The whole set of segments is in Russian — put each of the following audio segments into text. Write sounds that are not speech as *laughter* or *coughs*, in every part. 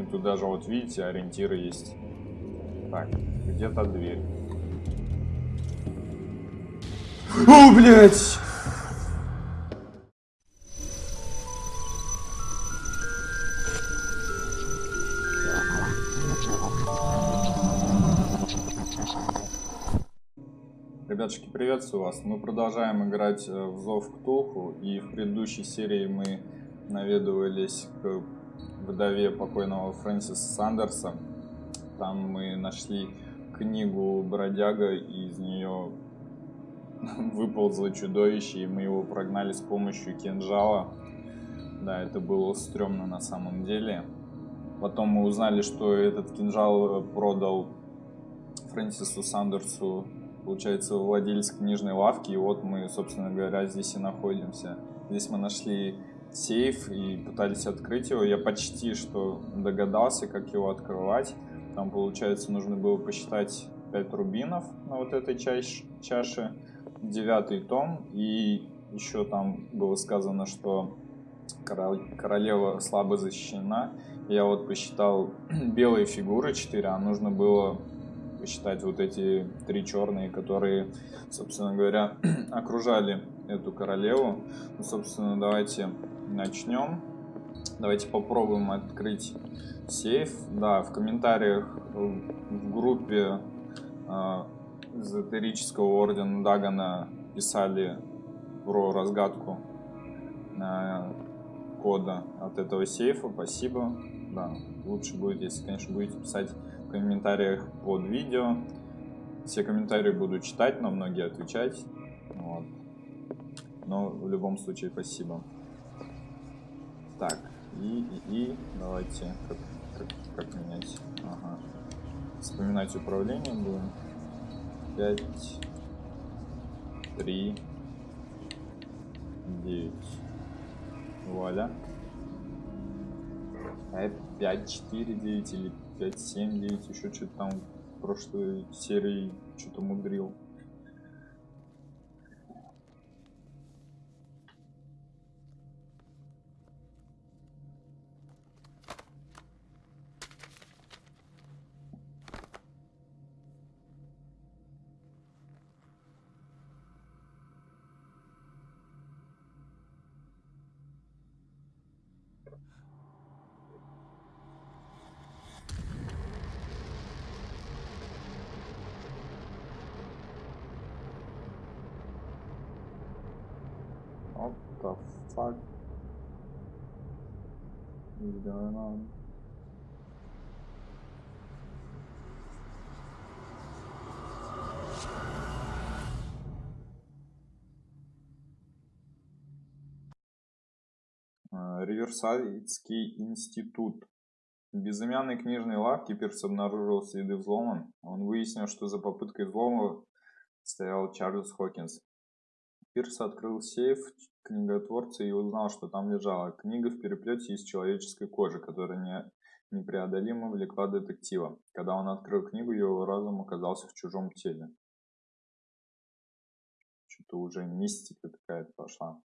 И тут даже, вот видите, ориентиры есть. Так, где-то дверь. О, блядь! Ребятушки, приветствую вас. Мы продолжаем играть э, в Зов Ктулху, и в предыдущей серии мы наведывались к вдове покойного Фрэнсиса Сандерса. Там мы нашли книгу Бродяга, и из нее *laughs* выползло чудовище, и мы его прогнали с помощью кинжала. Да, это было стрёмно на самом деле. Потом мы узнали, что этот кинжал продал Фрэнсису Сандерсу, получается, владелец книжной лавки. И вот мы, собственно говоря, здесь и находимся. Здесь мы нашли сейф и пытались открыть его. Я почти что догадался, как его открывать. Там, получается, нужно было посчитать 5 рубинов на вот этой чаш чаше. Девятый том. И еще там было сказано, что королева слабо защищена. Я вот посчитал *clears throat* белые фигуры 4, а нужно было посчитать вот эти три черные, которые, собственно говоря, *clears throat* окружали эту королеву. Ну, собственно, давайте начнем. Давайте попробуем открыть сейф. Да, в комментариях в группе э, эзотерического ордена Дагана писали про разгадку э, кода от этого сейфа. Спасибо. Да, лучше будет, если, конечно, будете писать в комментариях под видео. Все комментарии буду читать, но многие отвечать. Вот. Но в любом случае спасибо. Так, и, и, и давайте, как, как, как менять? Ага. Вспоминать управление будем. 5, 3, 9. Вуаля. А 5, 4, 9 или 5, 7, 9, еще что-то там в прошлой серии что-то мудрил. What the fuck is going on? Риверсайдский институт. В безымянной книжной лавке Пирс обнаружил следы взлома. Он выяснил, что за попыткой взлома стоял Чарльз Хокинс. Пирс открыл сейф книготворца и узнал, что там лежала книга в переплете из человеческой кожи, которая не, непреодолимо влекла детектива. Когда он открыл книгу, его разум оказался в чужом теле. Что-то уже мистика какая-то пошла.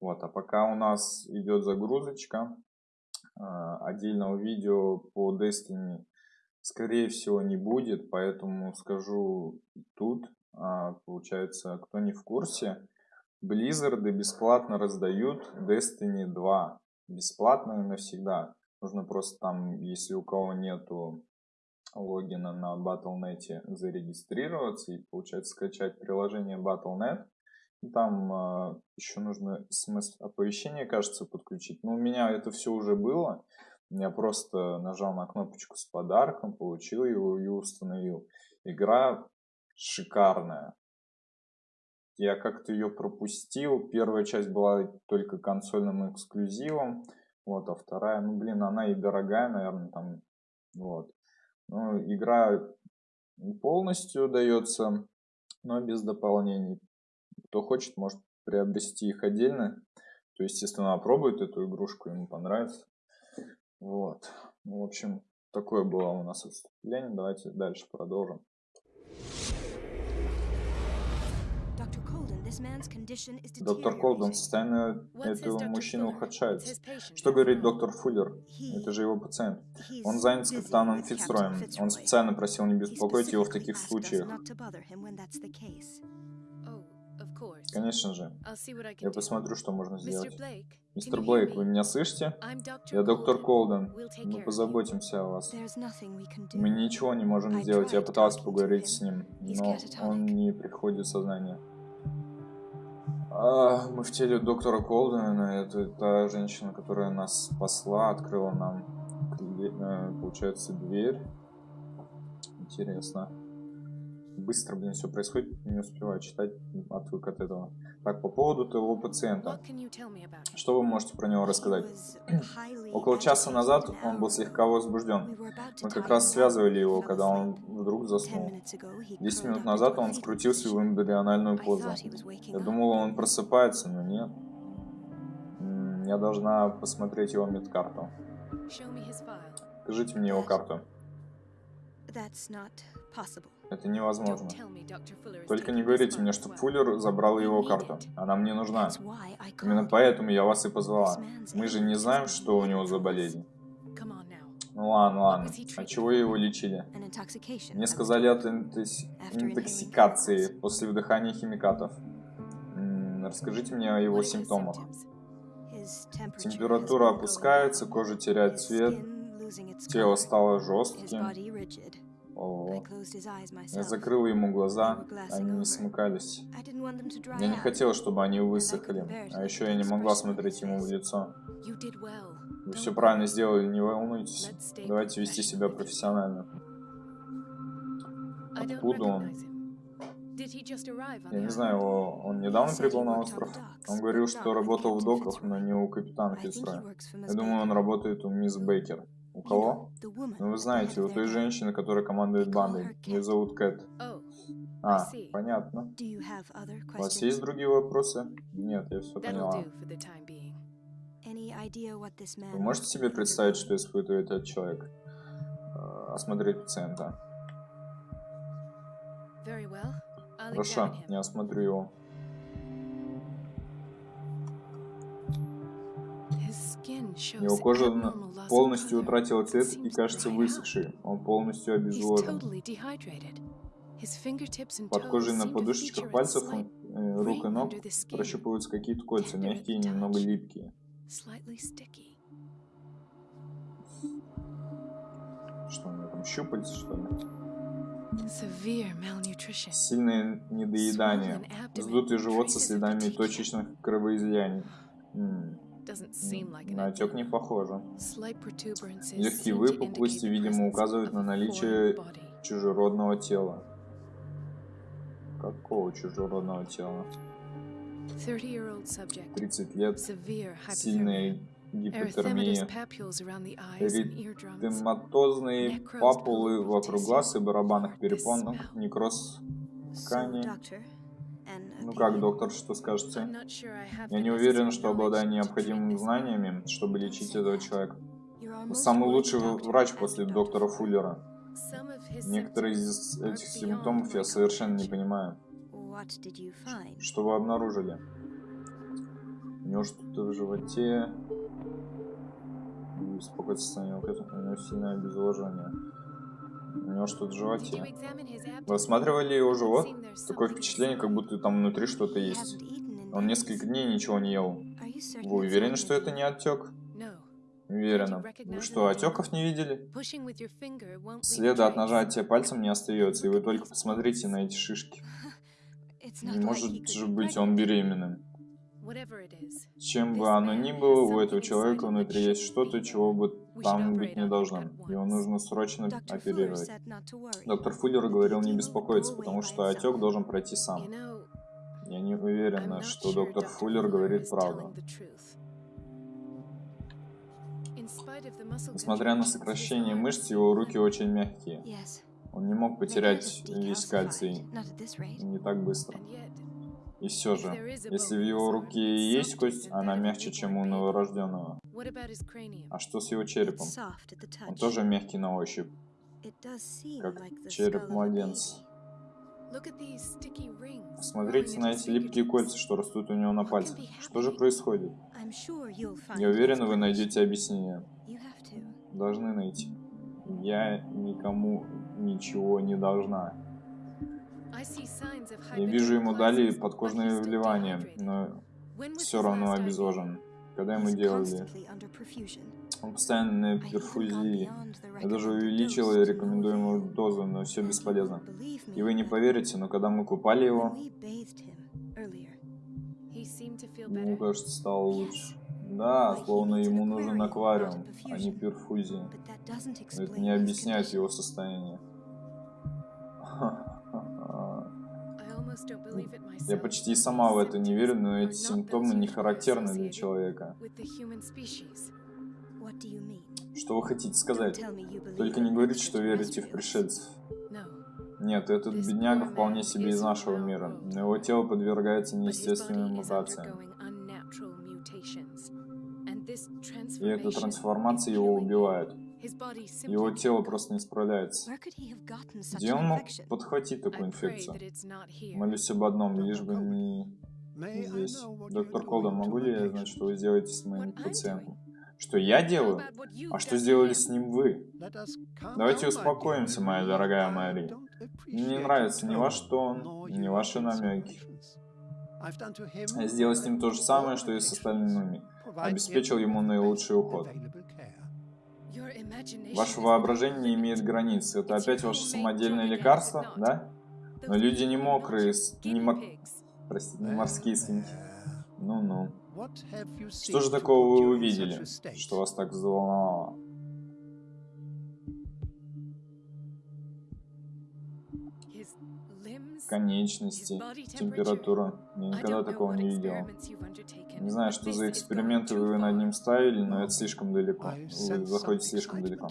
Вот, а пока у нас идет загрузочка э, отдельного видео по Destiny, скорее всего, не будет, поэтому скажу тут. А, получается, кто не в курсе, Blizzard бесплатно раздают Destiny 2. Бесплатно и навсегда. Нужно просто там, если у кого нету логина на Battle.net, зарегистрироваться и, получается, скачать приложение Battle.net. Там э, еще нужно смс-оповещение, кажется, подключить. Но у меня это все уже было. Я просто нажал на кнопочку с подарком, получил его и установил. Игра шикарная. Я как-то ее пропустил. Первая часть была только консольным эксклюзивом. Вот, а вторая, ну, блин, она и дорогая, наверное, там, вот. Ну, игра полностью дается, но без дополнений. Кто хочет, может приобрести их отдельно. То, естественно, опробует эту игрушку, ему понравится. Вот. Ну, в общем, такое было у нас отступление. Давайте дальше продолжим. Доктор Колден, состояние этого мужчины ухудшается. Что говорит доктор Фуллер? Это же его пациент. Он занят с капитаном Фицроем. Он специально просил не беспокоить его в таких случаях. Конечно же. Я посмотрю, что можно сделать. Мистер Блейк, вы меня слышите? Я доктор Колден. Мы позаботимся о вас. Мы ничего не можем сделать. Я пытался поговорить с ним, но он не приходит в сознание. А, мы в теле доктора Колдена. Это та женщина, которая нас спасла, открыла нам, э, получается, дверь. Интересно быстро, блин, все происходит, не успеваю читать, отвык от этого. Так, по поводу твоего пациента. Что вы можете про него рассказать? Около часа назад он был слегка возбужден. Мы как раз связывали его, когда он вдруг заснул. Десять минут назад он скрутился в эмбриональную позу. Я думал, он просыпается, но нет. Я должна посмотреть его медкарту. Покажите мне его карту. Это невозможно. Только не говорите мне, что Фуллер забрал его карту. Она мне нужна. Именно поэтому я вас и позвала. Мы же не знаем, что у него за болезнь. Ну ладно, ладно. А чего его лечили? Мне сказали от интоксикации после вдыхания химикатов. М -м, расскажите мне о его симптомах. Температура опускается, кожа теряет цвет, тело стало жестким. Я закрыл ему глаза, они не смыкались. Я не хотел, чтобы они высохли, а еще я не могла смотреть ему в лицо. Вы все правильно сделали, не волнуйтесь. Давайте вести себя профессионально. Откуда он? Я не знаю, он недавно прибыл на остров. Он говорил, что работал в доках, но не у капитана Фицроя. Я думаю, он работает у мисс Бейкер. У кого? Ну, вы знаете, у той женщины, которая командует бандой. Ее зовут Кэт. А, понятно. У вас есть другие вопросы? Нет, я все поняла. Вы можете себе представить, что испытывает этот человек? Э, осмотреть пациента. Хорошо, я осмотрю его. Его кожа полностью утратила цвет и кажется высохшей. Он полностью обезвожен. Под кожей на подушечках пальцев, э, рук и ног прощупываются какие-то кольца, мягкие и немного липкие. Что у него там, щупальца, что ли? Сильное недоедание, вздутый живот со следами точечных кровоизлияний. На отек не похоже. Легкие выпуклости, видимо, указывают на наличие чужеродного тела. Какого чужеродного тела? 30 лет, сильная гипотермия, эритематозные папулы вокруг глаз и барабанных перепонок, некроз ткани, ну как, доктор, что скажете? Я не уверен, что обладаю необходимыми знаниями, чтобы лечить этого человека. Вы самый лучший врач после доктора Фуллера. Некоторые из этих симптомов я совершенно не понимаю. Что вы обнаружили? У него что-то в животе. Беспокойство состояние, у него сильное обезвоживание. У него что-то в животе. Вы осматривали его живот? Такое впечатление, как будто там внутри что-то есть. Он несколько дней ничего не ел. Вы уверены, что это не отек? Уверена. Вы что, отеков не видели? Следа от нажатия пальцем не остается, и вы только посмотрите на эти шишки. *laughs* Не может же быть он беременным. Чем бы оно ни было, у этого человека внутри есть что-то, чего бы там быть не должно. Его нужно срочно оперировать. Доктор Фуллер говорил не беспокоиться, потому что отек должен пройти сам. Я не уверена, что доктор Фуллер говорит правду. Несмотря на сокращение мышц, его руки очень мягкие. Он не мог потерять весь кальций не так быстро. И все же, если в его руке есть кость, она мягче, чем у новорожденного. А что с его черепом? Он тоже мягкий на ощупь, как череп младенца. Смотрите на эти липкие кольца, что растут у него на пальцах. Что же происходит? Я уверен, вы найдете объяснение. Должны найти. Я никому ничего не должна. Я вижу, ему дали подкожное вливание, но все равно обезвожен. Когда ему делали? Он постоянно на перфузии. Я даже увеличил рекомендуемую дозу, но все бесполезно. И вы не поверите, но когда мы купали его, ему, кажется, стало лучше. Да, словно ему нужен аквариум, а не перфузия. Но это не объясняет его состояние. Я почти сама в это не верю, но эти симптомы не характерны для человека. Что вы хотите сказать? Только не говорите, что верите в пришельцев. Нет, этот бедняга вполне себе из нашего мира, но его тело подвергается неестественным мутациям. И эта трансформация его убивает. Его тело просто не справляется. Где он мог подхватить такую инфекцию? Молюсь об одном, лишь бы не здесь. Доктор Колдон, могу ли я знать, что вы сделаете с моим пациентом? Что я делаю? А что сделали с ним вы? Давайте успокоимся, моя дорогая Мэри. Мне не нравится ни ваш тон, ни ваши намеки. Я сделал с ним то же самое, что и с остальными. Обеспечил ему наилучший уход. Ваше воображение не имеет границ. Это опять ваше самодельное лекарство, да? Но люди не мокрые, не, мор... Простите, не морские свиньи. Ну-ну. Что же такого вы увидели, что вас так взволновало? Конечности, температура. Я никогда такого не видел. Не знаю, что за эксперименты вы над ним ставили, но это слишком далеко. Вы заходите слишком далеко.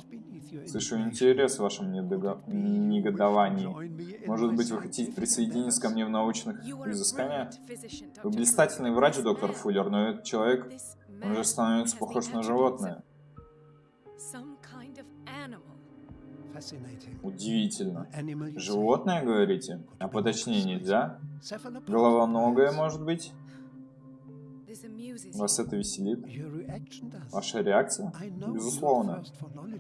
Слышу интерес в вашем негодовании. Может быть, вы хотите присоединиться ко мне в научных изысканиях? Вы блистательный врач, доктор Фуллер, но этот человек, он же становится похож на животное. Удивительно. Животное, говорите? А поточнее нельзя? Головоногое, может быть? Вас это веселит? Ваша реакция? Безусловно.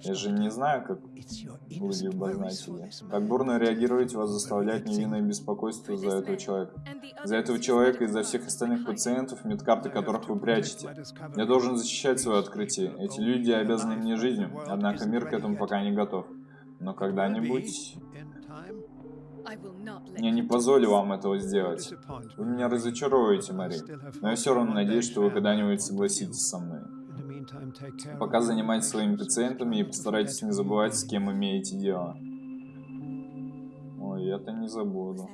Я же не знаю, как вы любознатели. Так бурно реагировать вас заставляет невинное беспокойство за этого человека. За этого человека и за всех остальных пациентов, медкарты которых вы прячете. Я должен защищать свое открытие. Эти люди обязаны мне жизнью, однако мир к этому пока не готов. Но когда-нибудь... Я не позволю вам этого сделать. Вы меня разочаруете, Мари. Но я все равно надеюсь, что вы когда-нибудь согласитесь со мной. Пока занимайтесь своими пациентами и постарайтесь не забывать, с кем имеете дело. Ой, это не забуду.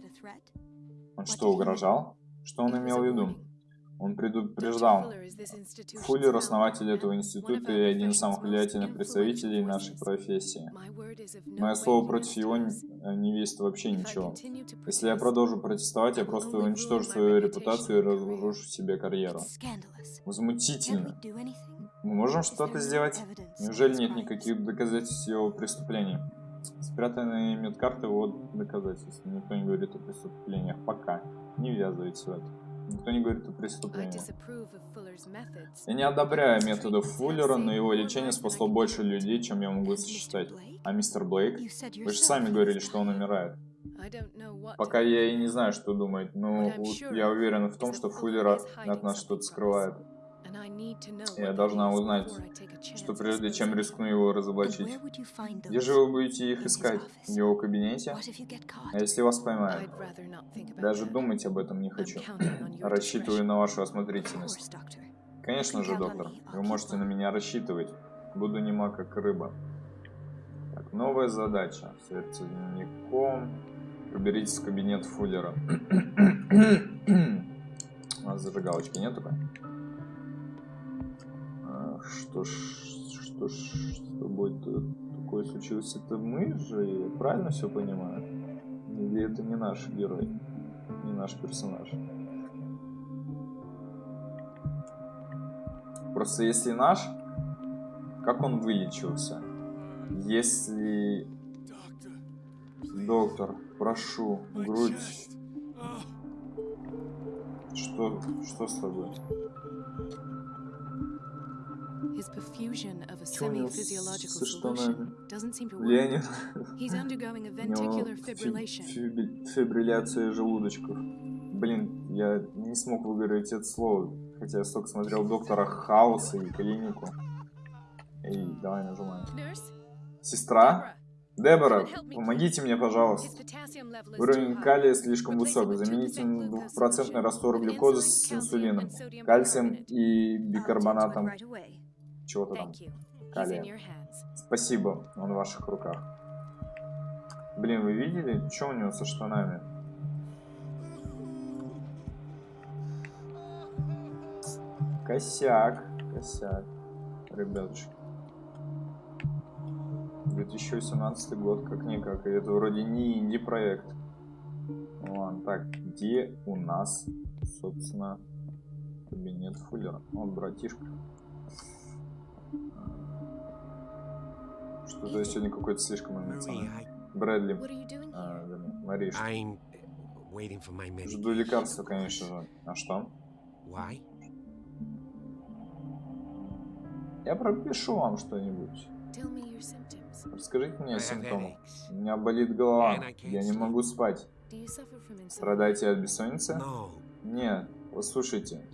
Он что, угрожал? Что он имел в виду? Он предупреждал. Фуллер – основатель этого института и один из самых влиятельных представителей нашей профессии. Мое слово против его не весит вообще ничего. Если я продолжу протестовать, я просто уничтожу свою репутацию и разрушу себе карьеру. Возмутительно. Мы можем что-то сделать? Неужели нет никаких доказательств его преступлений? Спрятанные медкарты – вот доказательства. Никто не говорит о преступлениях. Пока. Не ввязывайтесь в это. Никто не говорит о преступлении. Я не одобряю методов Фуллера, но его лечение спасло больше людей, чем я могу сосчитать. А мистер Блейк? Вы же сами говорили, что он умирает. Пока я и не знаю, что думать, но я уверен в том, что Фуллер от нас что-то скрывает. Я должна узнать, что прежде чем рискну его разоблачить. Где же вы будете их искать? В его кабинете? А если вас поймают? Даже думать об этом не хочу. *clears throat* Рассчитываю на вашу осмотрительность. Конечно же, доктор. Вы можете на меня рассчитывать. Буду нема как рыба. Так, новая задача. Сердце дневником. Проберитесь в кабинет Фуллера. *clears throat* У нас зажигалочки нет только? Что ж, что ж, что будет такое случилось? Это мы же, я правильно все понимаю? Или это не наш герой, не наш персонаж? Просто если наш, как он вылечился? Если Доктор, прошу, грудь. Что, что с тобой? His perfusion of a semi-physiological solution doesn't seem to work. Влияние He's undergoing a *laughs* у него ventricular фи- fibrillation. фибри- фибрилляция желудочков. Блин, я не смог выговорить это слово, хотя я столько смотрел Доктора Хауса и Клинику. Эй, давай нажимай. Nurse, Сестра? Дебора, помогите мне, пожалуйста. Уровень калия слишком высок. Замените 2% на glucose двухпроцентный раствор глюкозы с инсулином, кальцием и бикарбонатом. Чего-то там. Калия. Спасибо, он в ваших руках. Блин, вы видели, что у него со штанами? Косяк, косяк, ребятушки. 2018 год, как-никак, и это вроде не инди-проект. Ну Ладно, так, где у нас, собственно, кабинет Фуллера? Он братишка. Что-то я сегодня какой-то слишком эмоциональный. Брэдли. А, вернее, medication. Жду лекарства, конечно же. А что? Why? Я пропишу вам что-нибудь. Расскажите мне headaches. У меня болит голова. Я не могу спать. Страдаете от бессонницы? Нет. Послушайте.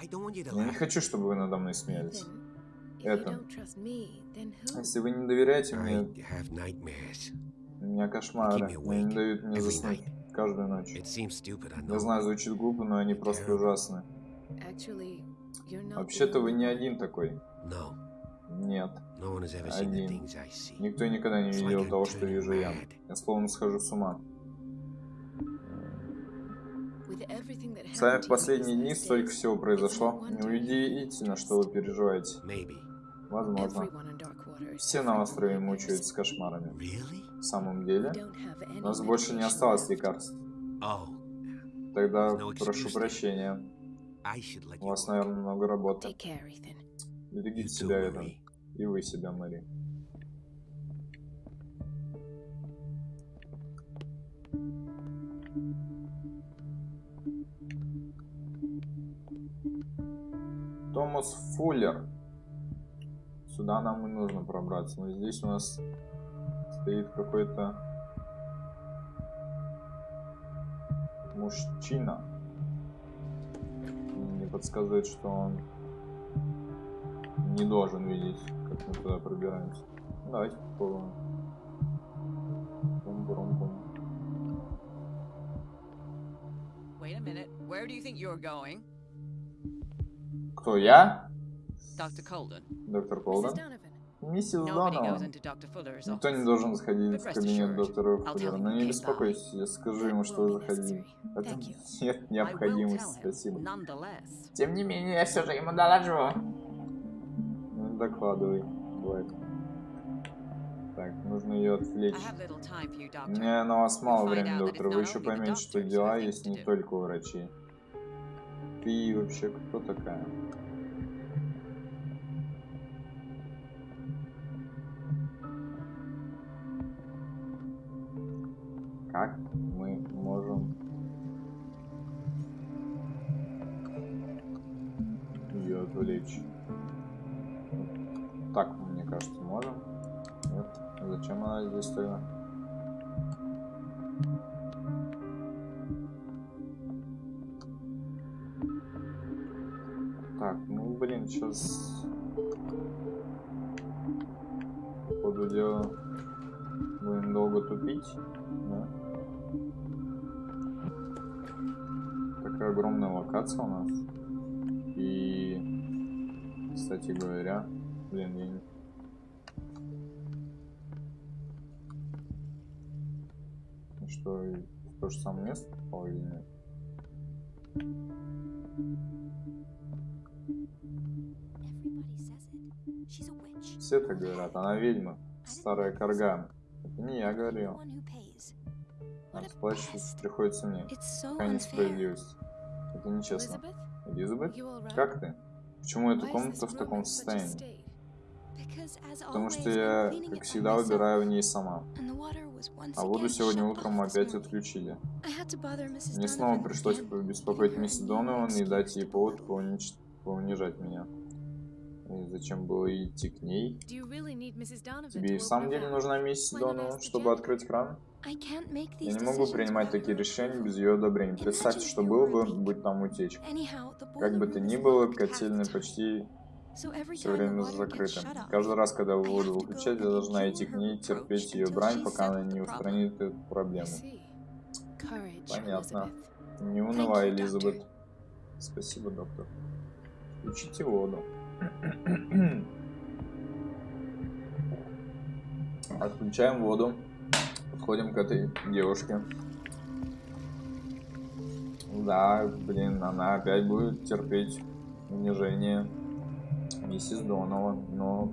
Я не хочу, чтобы вы надо мной смеялись. Ethan, if you Это. don't trust me, then who? Если вы не доверяете I мне, have nightmares. у меня кошмары. Keep me Они не awake дают мне заснуть каждую ночь. It seems stupid, I Я know. знаю, звучит глупо, но они просто ужасны. Actually, you're not the Вообще-то вы не один такой. No, Нет. no one has ever seen the Один. things I see. Никто никогда не видел того, что вижу я. Я словно схожу с ума. С happened в последние дни столько всего произошло. no wonder Неудивительно, что вы переживаете. Maybe. Возможно. Все на острове from мучаются кошмарами. Really? В самом деле, у нас больше не осталось лекарств. Oh, Тогда прошу прощения. I should let У you вас, наверное, много работы. Take care, Ethan. Берегите себя, Эден. И вы себя, Мэри. Томас Фуллер. Сюда нам и нужно пробраться. Но здесь у нас стоит какой-то мужчина. Мне подсказывает, что он не должен видеть, как мы туда пробираемся. Ну, Давайте попробуем. Бум-бум-бум. Wait a minute. Where do you think you're going? Кто я? Доктор. Колден. Миссис Донован. Никто не должен заходить в кабинет доктора Фуллера. Но you не came беспокойтесь, я скажу ему, что вы заходили. Это *laughs* нет необходимости, спасибо. Тем не менее, я все же ему доложу. Ну, докладывай, Блэк. Так, нужно ее отвлечь. У меня на вас мало времени, доктор. Вы еще поймете, что дела есть не только у врачей. Ты вообще кто такая? Как мы можем сейчас походу дела будем долго тупить. Да? Такая огромная локация у нас. И кстати говоря, блин, я не... Ну Что, то же самое место Все так говорят, она ведьма, старая карга. Это не я говорил. pest. приходится мне. Какая несправедливость. Это нечестно. Элизабет, как ты? Почему эта комната в таком состоянии? Потому что я, как всегда, убираю в ней сама. А воду сегодня утром опять отключили. Мне снова пришлось побеспокоить giving her мисс a new Донован и дать ей повод поунич- поунижать меня. И зачем было идти к ней? Тебе и в самом деле нужна миссис Донован, чтобы открыть кран? Я не могу принимать такие решения без ее одобрения. Представьте, что было бы, будь там утечка. Как бы то ни было, котельная почти все время закрыта. Каждый раз, когда I воду выключать, я должна идти к ней, терпеть ее брань, пока она не устранит эту проблему. Понятно. Не унывай, Элизабет. Спасибо, доктор. Включите воду. *clears throat* Отключаем воду. Подходим к этой девушке. Да, блин, она опять будет терпеть унижение миссис Донова, но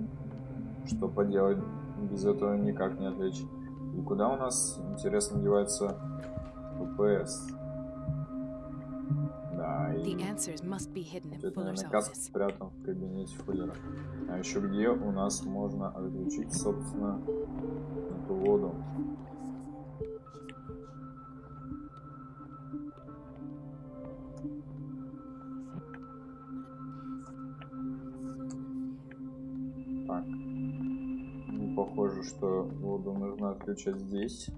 что поделать, без этого никак не отвлечь. И куда у нас, интересно, девается ППС? Да, и это наверняка office. спрятан в кабинете Фуллера. А еще где у нас можно отключить, собственно, эту воду? Так. Не похоже, что воду нужно отключать здесь.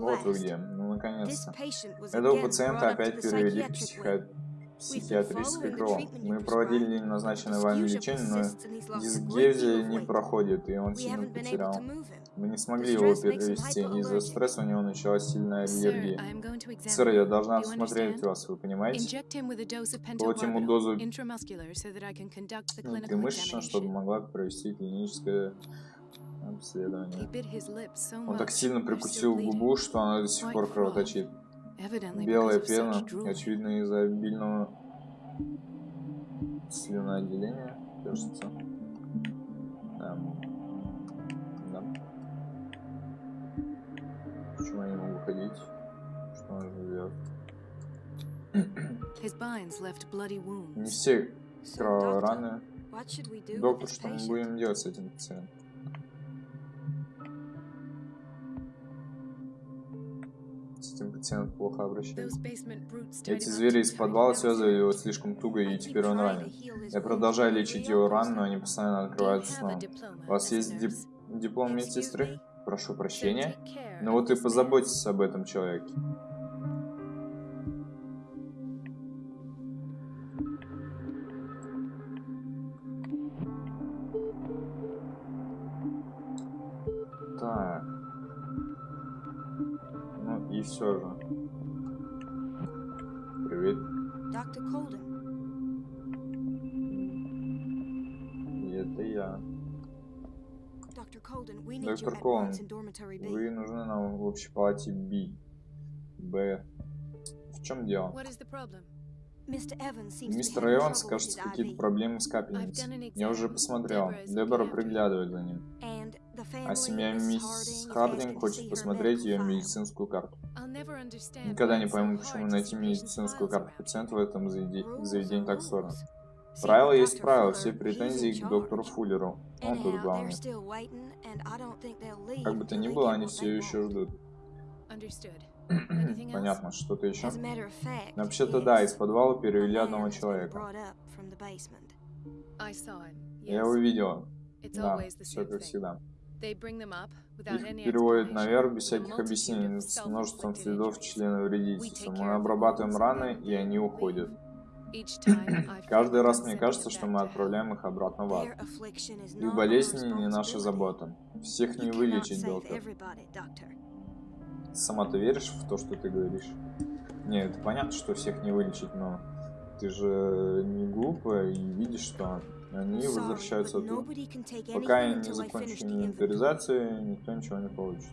Вот вы где. Ну, наконец-то. Этого пациента опять перевели в психи- психиатрическое крыло. Мы проводили назначенное вами лечение, но дисгезия не проходит, и он сильно потерял. Мы не смогли его перевести. Из-за стресса у него началась сильная аллергия. Сэр, я должна осмотреть вас, вы понимаете? Колоть ему дозу внутримышечно, чтобы могла провести клиническое So Он так сильно прикусил губу, что она до сих пор кровоточит. Белая пена, очевидно из-за обильного слюноотделения, кажется. Эм, да. Почему я не могу ходить? Что он bloody Не все кровавые раны. Доктор, что мы будем делать с этим пациентом? Этим пациентом плохо tied Эти звери из подвала связывали его слишком туго, и теперь он ранен. Я продолжаю лечить его рану, но они постоянно открываются снова. У вас есть дип- диплом медсестры? Прошу прощения. of вот и позаботьтесь об этом человеке. Все же. Привет. Colden, И это я. Доктор Колден. Вы нужны нам в общей палате B. Б. В чем дело? Мистер Эванс, кажется, какие-то проблемы с капельницей. Я уже посмотрел. Дебора приглядывает за ним. А семья мисс Хардинг хочет посмотреть ее медицинскую карту. Никогда не пойму, почему найти медицинскую карту пациента в этом заведении так сложно. Правила есть Fuller, все претензии к доктору. Фуллеру. Он тут главный. Как бы то ни было, они все еще ждут. Понятно, что-то еще? Вообще-то да, из подвала перевели одного человека. Я его видела. Да, все как всегда. Explanation, наверх без всяких объяснений, с множеством следов члена вредительства. Мы обрабатываем раны, и они уходят. *clears throat* Каждый раз мне кажется, что мы отправляем их обратно в ад. Их болезни не наша забота. Всех не вылечить, доктор. Сама ты веришь в то, что ты говоришь? Не, это понятно, что всех не вылечить, но ты же не глупая и видишь, что они возвращаются оттуда. Пока я не закончу инвентаризацию, никто ничего не получит.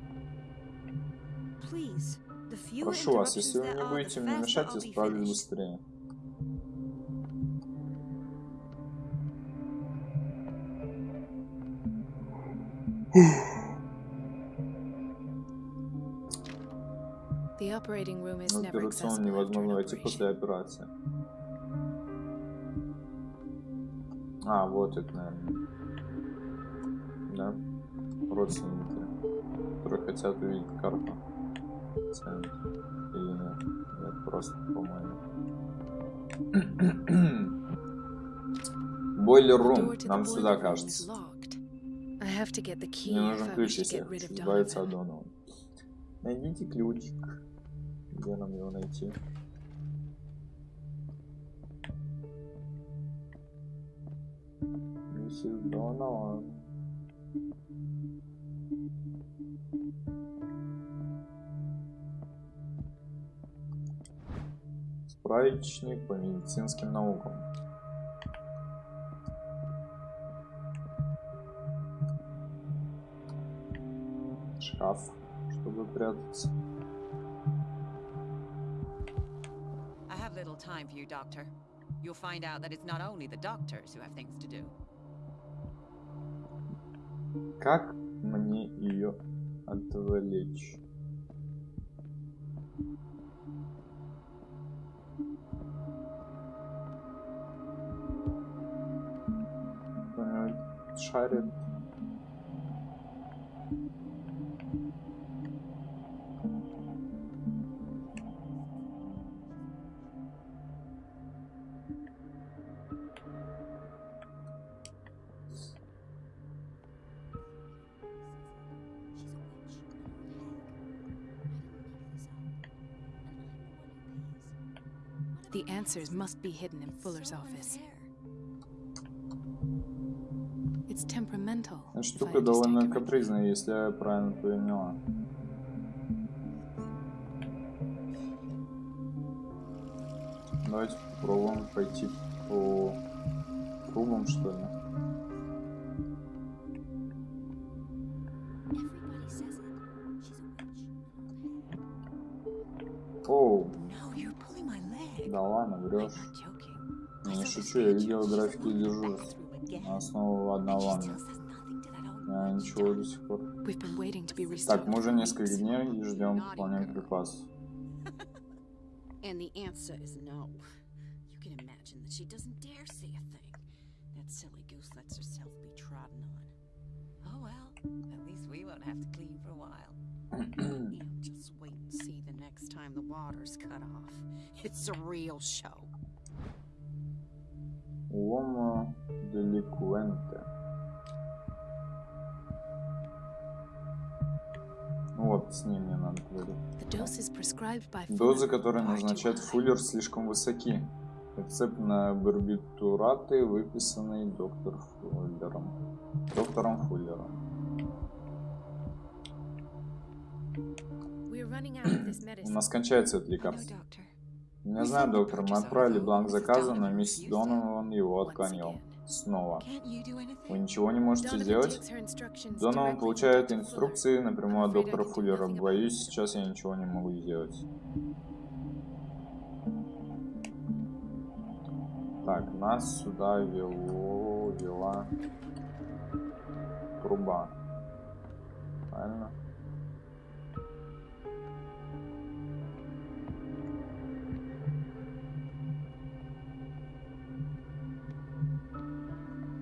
Прошу вас, если вы не будете мне мешать, я справлюсь быстрее. В never операционную невозможно войти после операции. А, вот это, наверное. Да? Родственники, которые хотят увидеть карту. Центр. Или нет? Нет, просто, по-моему. *coughs* Бойлер рум. Нам сюда кажется. Мне нужен ключ, если избавиться от. Донована. Найдите ключик. Где нам его найти? Миссис Донован. Справочник по медицинским наукам. Шкаф, чтобы прятаться. I have little time for you, Doctor. You'll find out that it's not only the doctors who have things to do. Как мне ее отвлечь? Кто-нибудь шарит? The answers must be hidden in Fuller's office. It's temperamental. Штука довольно капризная, если я правильно поняла. Давайте попробуем пойти по трубам, что ли. я picture. видел She's графики in the дежурств bathroom again. на основу And she одного. still says nothing to that old Я woman. ничего до сих пор. We've been waiting to be Так, restocked мы уже for несколько weeks. дней и ждем выполнения припасов. And the answer is no. You can imagine that she doesn't dare say a thing. That silly goose lets herself be trodden on. Oh well, at least we won't have to clean for a while. *clears throat* You just wait and see the next time the water's cut off. It's a real show. Уомо деликуенте. Вот, с ним мне надо говорить. Дозы, которые назначает. Фуллер, слишком высоки. Рецепт на барбитураты, выписанный доктор Фуллером. Доктором Фуллером. У нас кончается это лекарство. Не знаю, доктор, мы отправили бланк заказа, но миссис Донован его отклонил. Снова. Вы ничего не можете сделать? Донован получает инструкции напрямую от доктора Фуллера. Боюсь, сейчас я ничего не могу сделать. Так, нас сюда вело, вела труба. Правильно?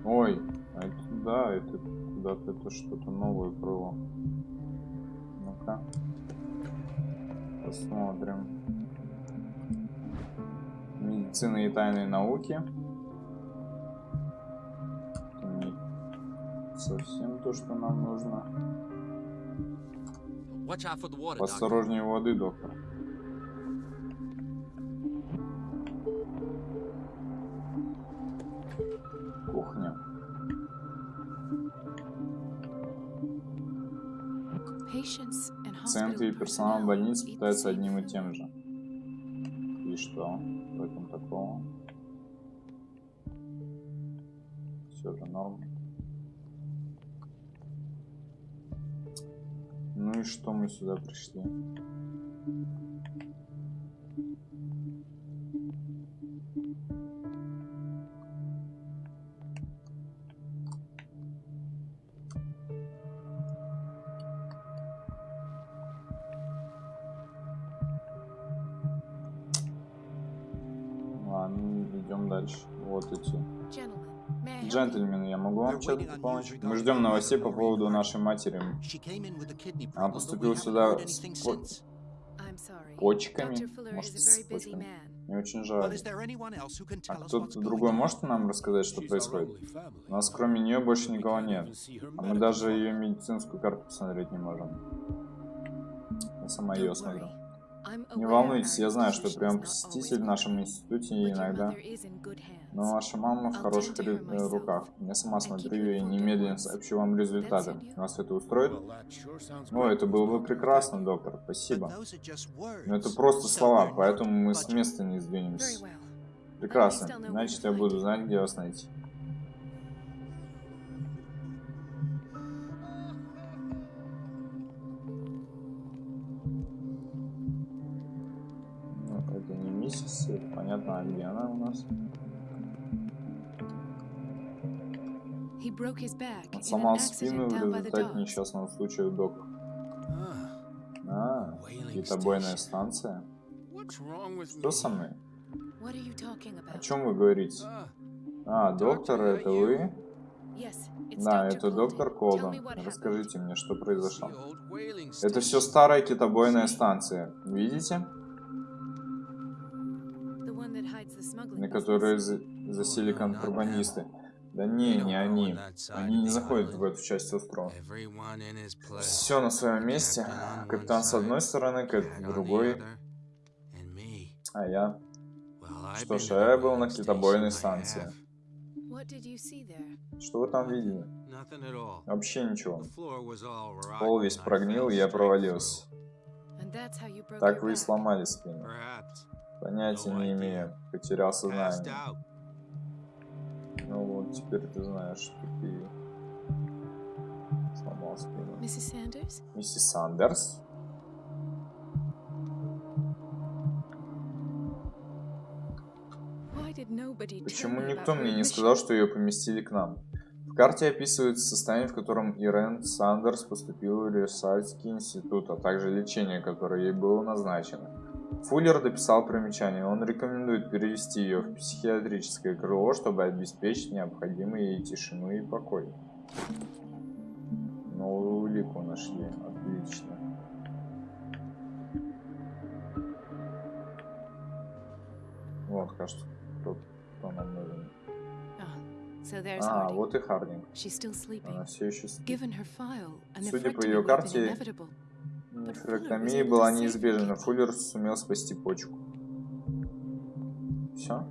Ой, а это да, это куда-то это что-то новое было. Ну-ка. Посмотрим. Медицина и тайные науки. Это не совсем то, что нам нужно. Осторожнее воды, доктор. И персонал больниц same одним и тем же. И что? В этом такого? Все же норм. Ну и что мы сюда пришли? Помочь? Мы ждем новостей по поводу нашей матери. Она поступила сюда с по- почками. Может, с почками. Мне очень жаль. А кто-то другой может нам рассказать, что происходит? У нас кроме нее больше никого нет. А мы даже ее медицинскую карту посмотреть не можем. Я сама ее смотрю. Не волнуйтесь, я знаю, что прям посетитель в нашем институте иногда. Но ваша мама в хороших myself. руках. Я сама смотрю и немедленно сообщу вам результаты. Вас это устроит? О, это было бы прекрасно, доктор. Спасибо. Но это просто слова, поэтому мы с места не сдвинемся. Прекрасно. Значит, я буду знать, где вас найти. Ну, это не миссис, это понятно, а где она у нас? Он сломал спину в down by the результате несчастного случая в доках. А, китобойная станция? Что со мной? What are you talking О about? чем вы говорите? А, доктор, это вы? Yes, it's Да, это доктор Tell me Колдон. what happened. Расскажите мне, что произошло. Это все старая китобойная станция. Видите? На которой за- засели контрабандисты. Да не, не они. Они не заходят в эту часть острова. Все на своем месте. Капитан с одной стороны, Кэт с другой, а я... Что ж, а я был на китобойной станции. Что вы там видели? Вообще ничего. Пол весь прогнил, и я провалился. Так вы и сломали спину. Понятия не имею. Потерял сознание. Ну вот, теперь ты знаешь, что ты сломал спину. Миссис Сандерс? Nobody tell Почему никто мне не сказал, что ее поместили к нам? В карте описывается состояние, в котором Ирен Сандерс поступила в Версальский институт, а также лечение, которое ей было назначено. Фуллер дописал примечание. Он рекомендует перевести ее в психиатрическое крыло, чтобы обеспечить необходимую ей тишину и покой. Новую улику нашли. Отлично. Вот, кажется, кто, кто нам нужен. А, Harding. вот и Хардинг. Она все еще спит. Судя по ее карте. Нефректомия была неизбежна, Фуллер сумел спасти почку. Все?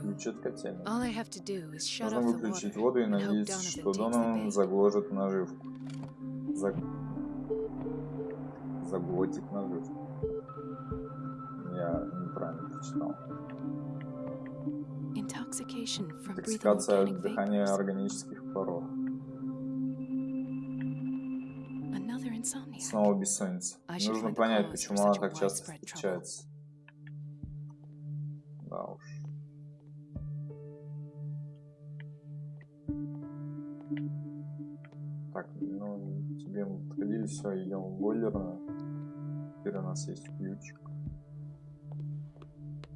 Ключ от котельной. Нужно выключить воду и надеяться, что Донован bait. загложит наживку. Заг... Заглотит наживку. Интоксикация от дыхания органических паров. Снова бессонница. Нужно понять, почему она так часто встречается. Да уж. Так, ну, тебе мы подходили, все, идем в бойлерную. Теперь у нас есть ключик.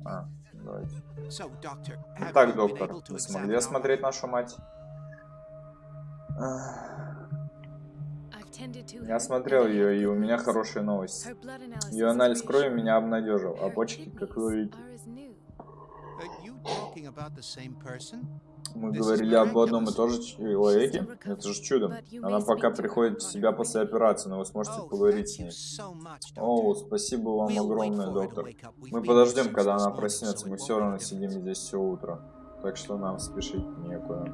А, давайте. Итак, доктор, вы смогли осмотреть нашу мать? Я осмотрел ее, и у меня blood analysis Ее анализ крови меня обнадежил, а почки, как вы видите. Мы говорили об одном и том же человеке. Это же чудо. Она пока приходит в себя после операции, но вы сможете поговорить с ней. О, спасибо вам огромное, доктор. Мы подождем, когда она проснется. Мы все равно сидим здесь все утро. Так что нам спешить некуда.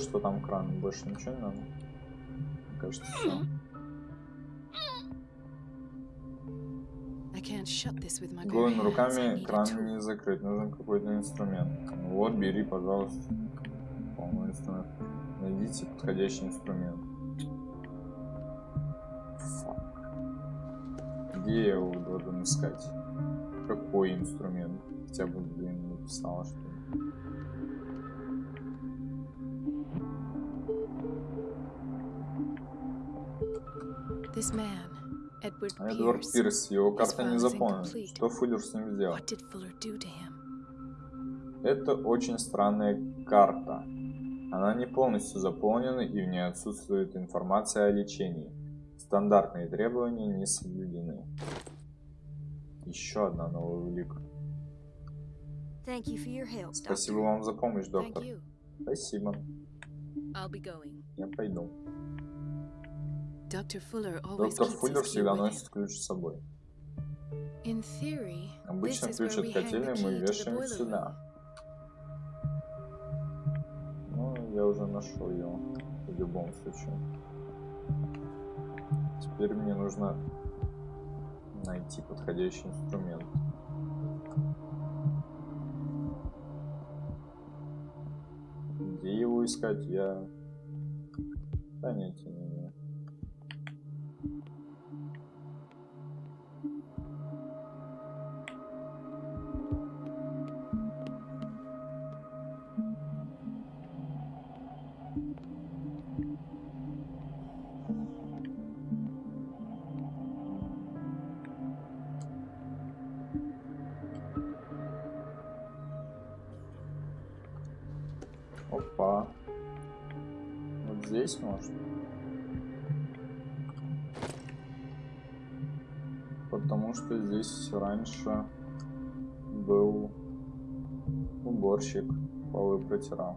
Что там кран, больше ничего не надо. Мне кажется, все. Голыми руками кран не закрыть, нужен какой-то инструмент. Ну вот, бери, пожалуйста. Полный инструмент. Найдите подходящий инструмент. Где я его должен искать? Какой инструмент? Хотя бы, блин, написала, что ли. Эдвард Pierce. Пирс, его карта не заполнена. Что Фуллер с ним сделал? Это очень странная карта. Она не полностью заполнена и в ней отсутствует информация о лечении. Стандартные требования не соблюдены. Еще одна новая улика. Спасибо вам за помощь, доктор. Спасибо. Я пойду. Доктор Фуллер всегда носит ключ с собой. Обычно ключ от котельной мы вешаем сюда. Ну, я уже нашел его. В любом случае. Теперь мне нужно найти подходящий инструмент. Где его искать, я понятия не здесь раньше был уборщик, полы протирал.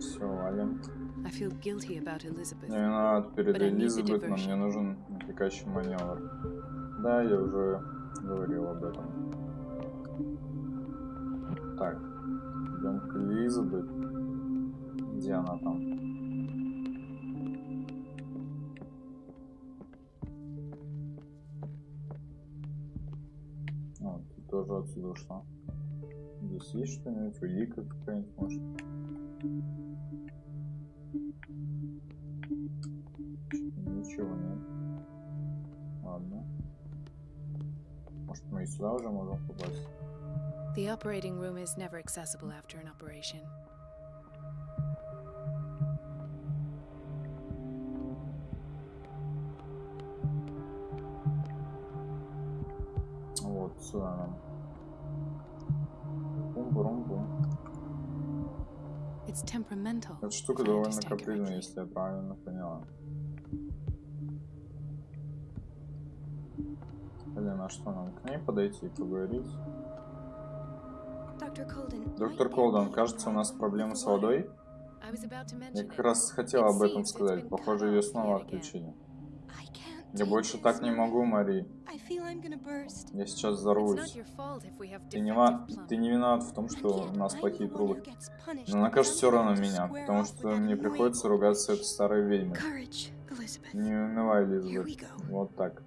Все, валим. Мне виноват перед Элизабет, но мне нужен отвлекающий маневр. Да, я уже говорил об этом. Так, идем к Элизабет. Где она там? О, тут тоже отсюда ушла. Здесь есть что-нибудь? Улика какая-нибудь, может? сюда уже можем попасть? The operating room is never accessible after an operation. Вот, сюда нам. Бум-бум-бум. It's temperamental. Эта штука if I довольно understand капризная, correctly. если я правильно поняла. Блин, а что нам к ней подойти и поговорить? Доктор a кажется, у нас проблемы с водой. Я как раз хотел об этом сказать. Похоже, ее снова отключили. Я больше так не могу, Мари. Я сейчас взорвусь. Ты не, ва- ты не винат в том, что у нас плохие трубы. Но накажешь because все равно меня, потому что мне приходится ругаться с этой старой ведьмой. Не унывай, Элизабет. Вот так.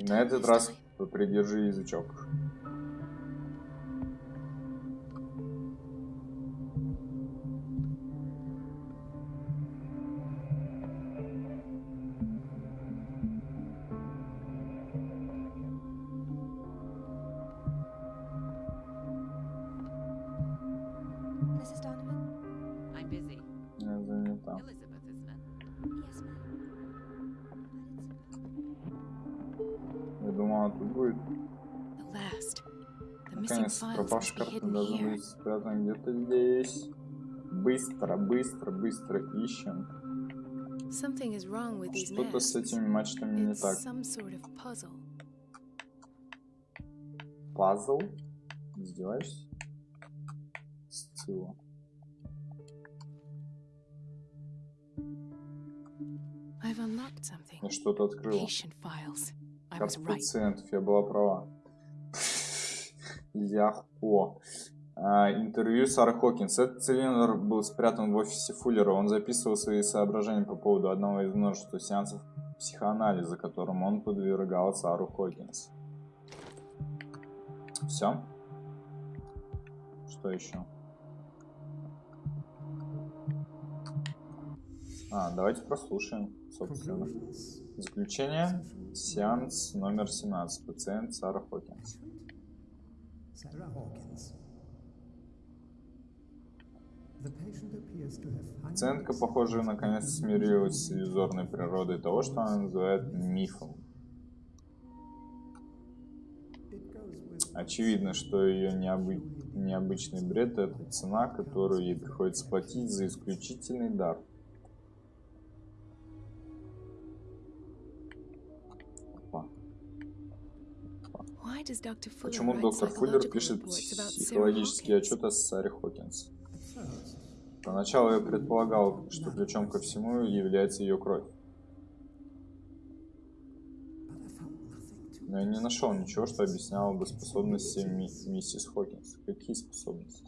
На этот раз time. попридержи язычок. Be карта here. быть спрятана где-то здесь. Быстро, быстро, быстро ищем. Что-то с этими мачтами не так. Пазл? Издеваешься? Сцилла. Я что-то открыла. Карта пациентов, я была права. Легко. А, интервью Сары Хокинс. Этот цилиндр был спрятан в офисе Фуллера. Он записывал свои соображения по поводу одного из множества сеансов психоанализа, которым он подвергал Сару Хокинс. Все? Что еще? А, давайте прослушаем, собственно. Заключение. Сеанс номер 17. Пациент Сара Хокинс. Sarah Hawkins. Пациентка, похоже, наконец смирилась с иллюзорной природой того, что она называет мифом. Очевидно, что ее необы- необычный бред – это цена, которую ей приходится платить за исключительный дар. Почему доктор Фуллер пишет reports about Sarah психологический Hawkins? отчет о Саре Хокинс? Поначалу я предполагал, что ключом ко всему является ее кровь. Но я не нашел ничего, что объясняло бы способности ми- миссис Хокинс. Какие способности?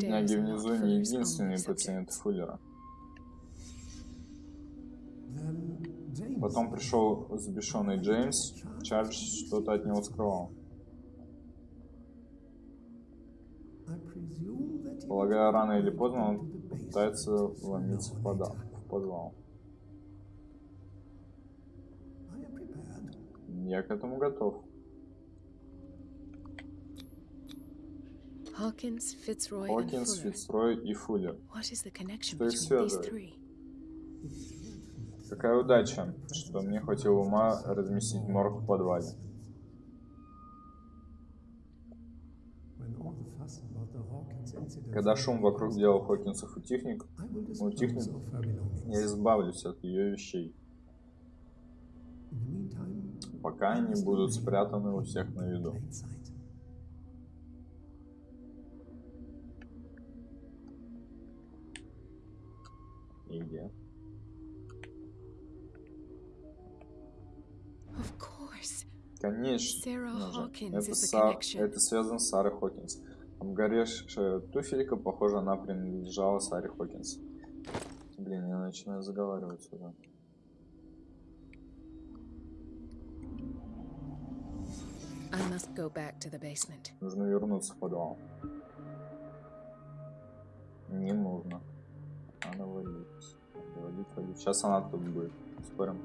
Бедняги внизу не пациенты subjects. Фуллера. Потом пришел взбешенный Джеймс. Чарльз что-то от него скрывал. Полагаю, рано или поздно он пытается вломиться в подвал. В подвал. Я к этому готов. Хокинс. Фицрой и Фуллер. Что их связывает? Какая удача, что мне хватило ума разместить морг в подвале. Когда шум вокруг дела Хокинсов утихнет, утихнет, я избавлюсь от ее вещей, пока они будут спрятаны у всех на виду. И? Конечно. Это, Са- это связано с Сарой Хокинс. Обгоревшая туфелька, похоже, она принадлежала Саре Хокинс. Блин, я начинаю заговаривать basement. Нужно вернуться в подвал. Не нужно. Надо валить. Надо валить, валить. Сейчас она тут будет. Спорим.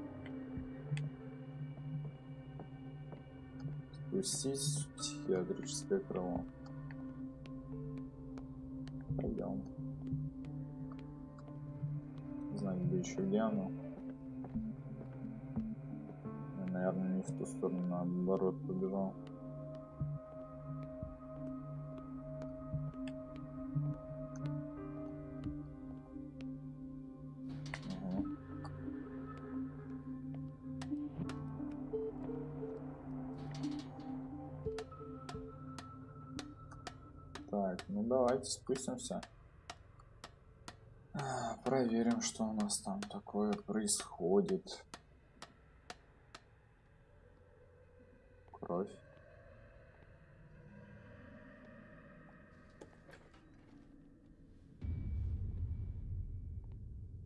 Спустись в психиатрическое крыло. Пойдем. Не знаю, где еще где оно. Наверное, не в ту сторону, наоборот, побежал. Давайте спустимся. А, Проверим, что у нас там такое происходит. Кровь.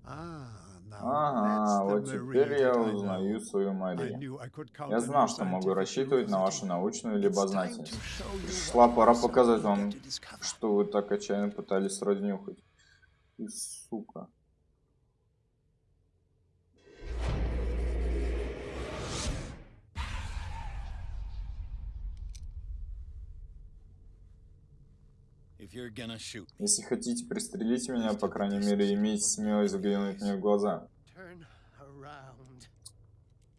Now Ага, вот теперь я узнаю свою Марию. Я знал, что могу рассчитывать на вашу научную любознательность. show you what Шла пора показать вам, что вы так отчаянно пытались разнюхать. И сука. Если хотите пристрелить меня, по крайней мере, имейте смелость взглянуть мне в глаза.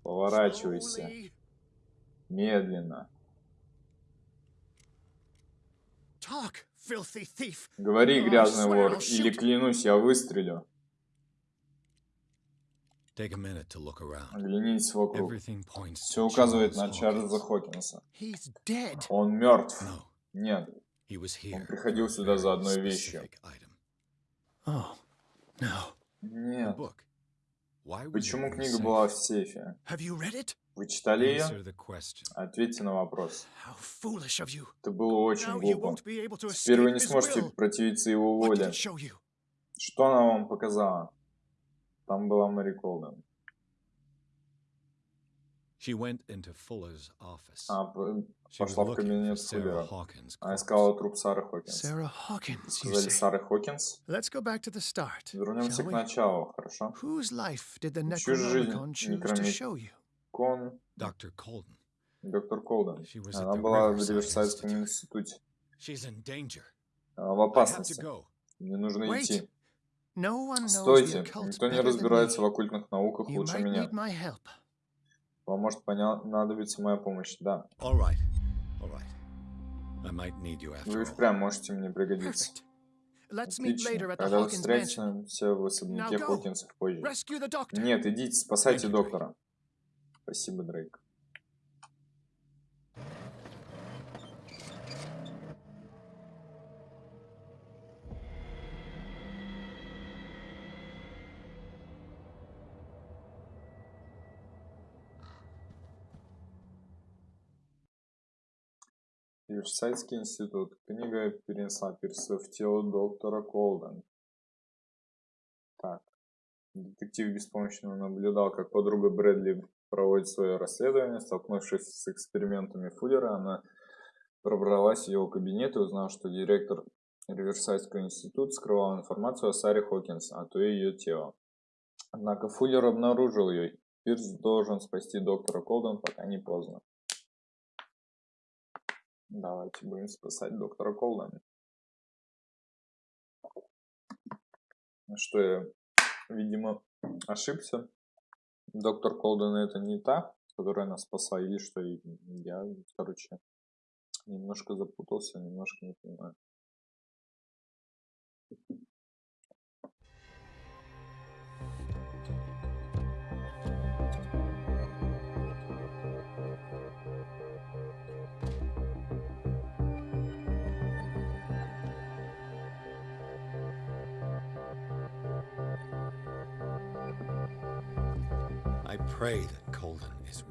Поворачивайся. Медленно. Говори, грязный вор, или shoot. клянусь, я выстрелю. Оглянитесь вокруг. Все указывает на Чарльза. Хокинса. Он мертв. Нет, here. приходил сюда за одной вещью. Oh, no. Нет. Почему книга была в сейфе? Вы читали ее? Ответьте на вопрос. Это было очень глупо. Теперь вы не сможете противиться его воле. Что она вам показала? Там была Мэри Колден. Was пошла в кабинет. Hawkins' Она искала труп Сары Хокинс. Hawkins, you Сказали. Сары Хокинс. Let's go back to the start. Вернемся к началу, хорошо? Whose life did the Чью жизнь Necronomicon choose to Некромит- show you? Кон, Dr. Colden. доктор Колден. Was at Она была в Риверсайдском институте. She's in danger. Она в опасности. Мне нужно идти. Стойте. Никто не разбирается в оккультных науках лучше меня. Вам может понадобиться моя помощь. Да. All right. All right. I might need you after Вы впрямь можете мне пригодиться. Отлично. Когда встретимся в особняке. Хокинсов позже. Нет, идите, спасайте доктора. Спасибо, Дрейк. Риверсайдский институт. Книга перенесла перса в тело доктора Колден. Так. Детектив беспомощно наблюдал, как подруга Брэдли проводит свое расследование. Столкнувшись с экспериментами Фуллера, она пробралась в его кабинет и узнала, что директор Риверсайдского института скрывал информацию о Саре Хокинс, а то и ее тело. Однако Фуллер обнаружил ее. Пирс должен спасти доктора Колден, пока не поздно. Давайте будем спасать доктора Колдена. Ну Что я, видимо, ошибся. Доктор Колден это не та, которая нас спасла, или что я, короче, немножко запутался, немножко не понимаю.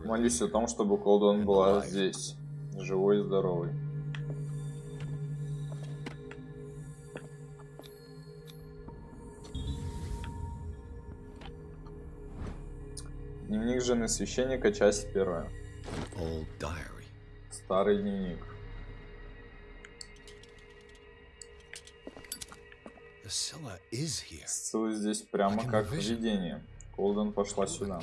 Молюсь о том, чтобы Колден была здесь, живой и здоровой. Дневник жены священника, часть первая. Старый дневник. Ссылы здесь прямо как видение. Колден пошла сюда.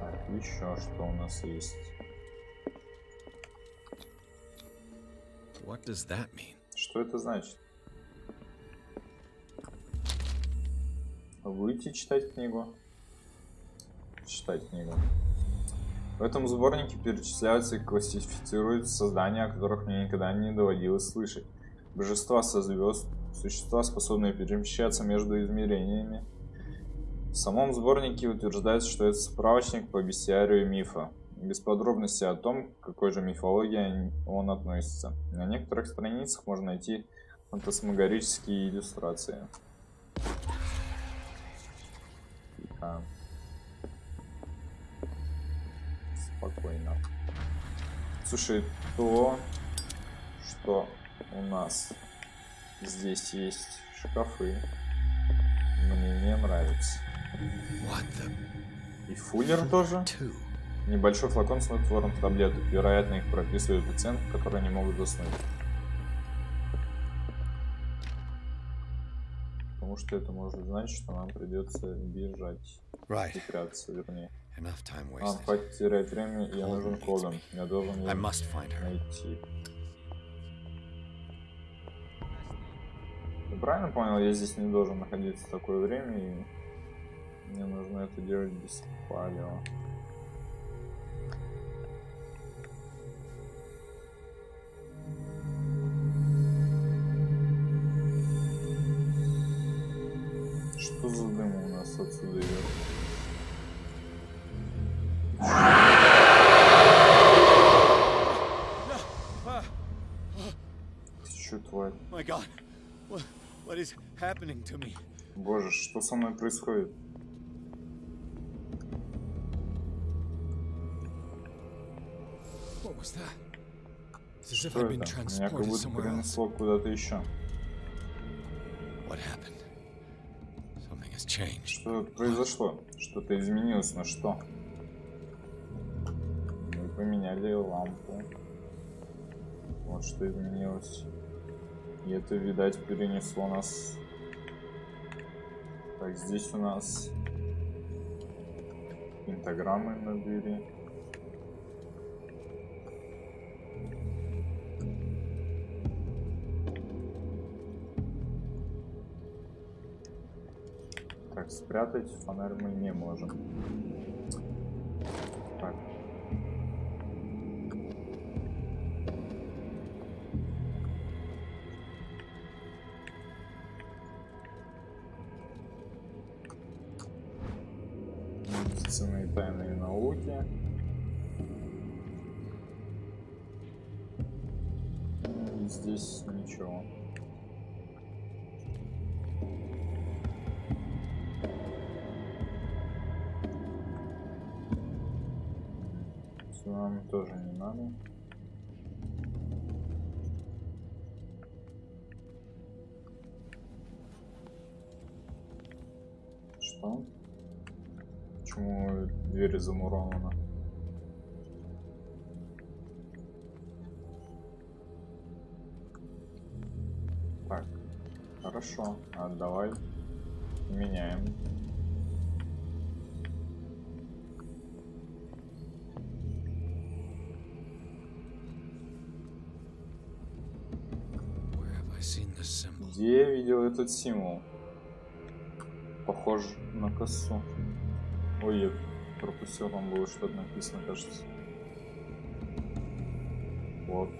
Так, еще что у нас есть? What does that mean? Что это значит? Будете читать книгу? Читать книгу. В этом сборнике перечисляются и классифицируются создания, о которых мне никогда не доводилось слышать. Божества со звезд, существа, способные перемещаться между измерениями. В самом сборнике утверждается, что это справочник по бестиарию мифа, без подробностей о том, к какой же мифологии он относится. На некоторых страницах можно найти фантасмагорические иллюстрации. Тихо. Спокойно. Слушай, то, что у нас здесь есть шкафы, мне не нравится. The И фуллер тоже. Небольшой флакон снотворных таблеток. Вероятно, их прописывают пациентам, которые не могут заснуть. Потому что это может значить, что нам придется бежать. Right. И прятаться, вернее. Enough time Нам wasted. хватит терять время, я нужен me. Я должен her. найти. Ты правильно понял? Я здесь не должен находиться в такое время, и мне нужно это делать без палео. Что за дым у нас отсюда идет? Чё, тварь? Боже, что со мной происходит? Что это? Меня как будто перенесло куда-то еще. Что произошло? Что-то изменилось, но что? Поменяли лампу. Вот что изменилось. И это, видать, перенесло нас... Так, здесь у нас пентаграммы на двери. Так, спрятать фонарь мы не можем. Дверь замурована? Так, хорошо. А давай меняем. Где я видел этот символ? Похож на косу. Ой, пропустил, там было что-то написано, кажется. Вот.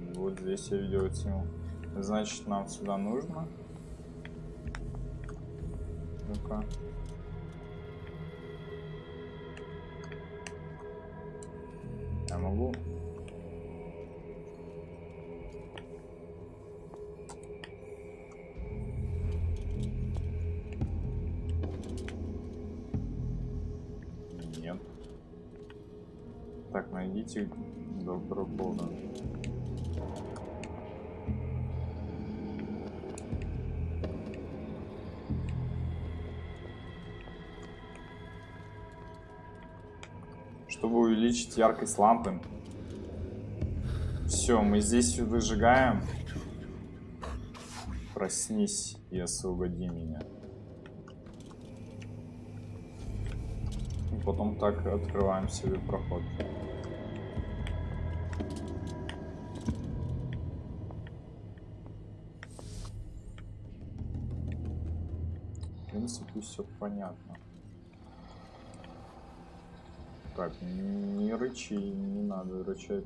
И вот здесь я видел символ. Значит, нам сюда нужно. Ну-ка. Я могу Найдите доктора Кода. Чтобы увеличить яркость лампы. Все, мы здесь выжигаем. Проснись и освободи меня. Потом так открываем себе проход. Все понятно. Так, не рычи, не надо рычать.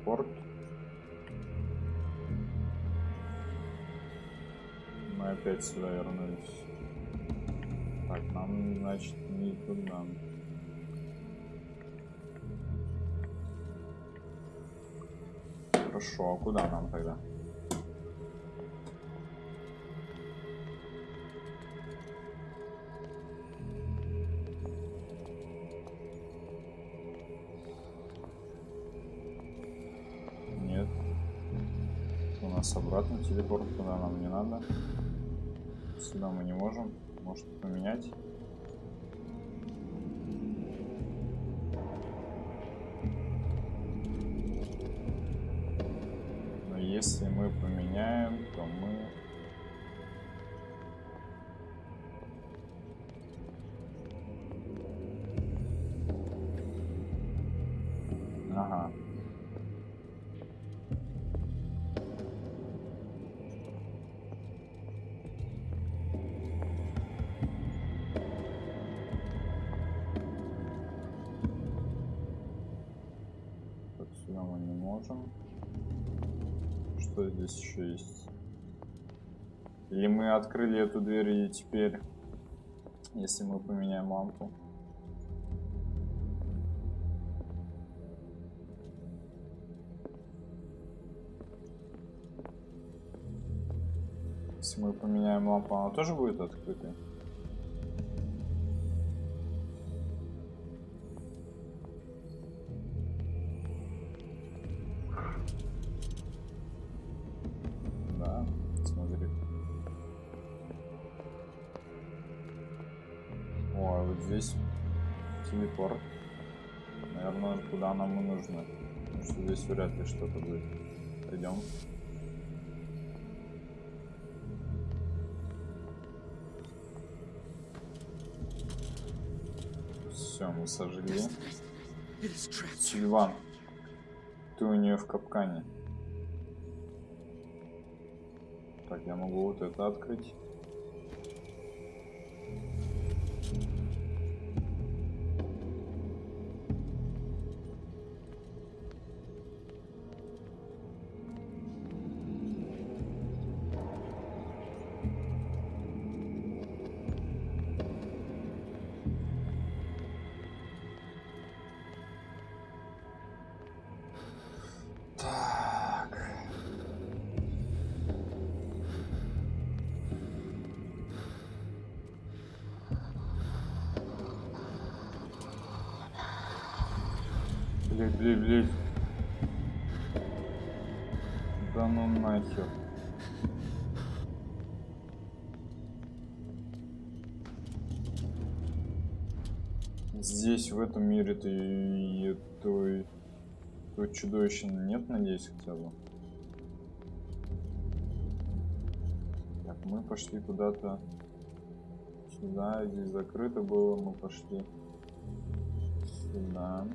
Телепорт. Мы опять сюда вернулись. Так, нам, значит, не туда. Хорошо, а куда нам тогда? Телепорт, куда нам не надо. Сюда мы не можем. Может поменять. Что здесь еще есть? Или мы открыли эту дверь и теперь, если мы поменяем лампу? Если мы поменяем лампу, она тоже будет открытой? Потому что здесь вряд ли что-то будет. Пойдем. Все, мы сожгли. Сильван, ты у нее в капкане. Так, я могу вот это открыть. Здесь, в этом мире-то и той то чудовища нет, надеюсь, хотя бы. Так, мы пошли куда-то сюда. Здесь закрыто было, мы пошли сюда.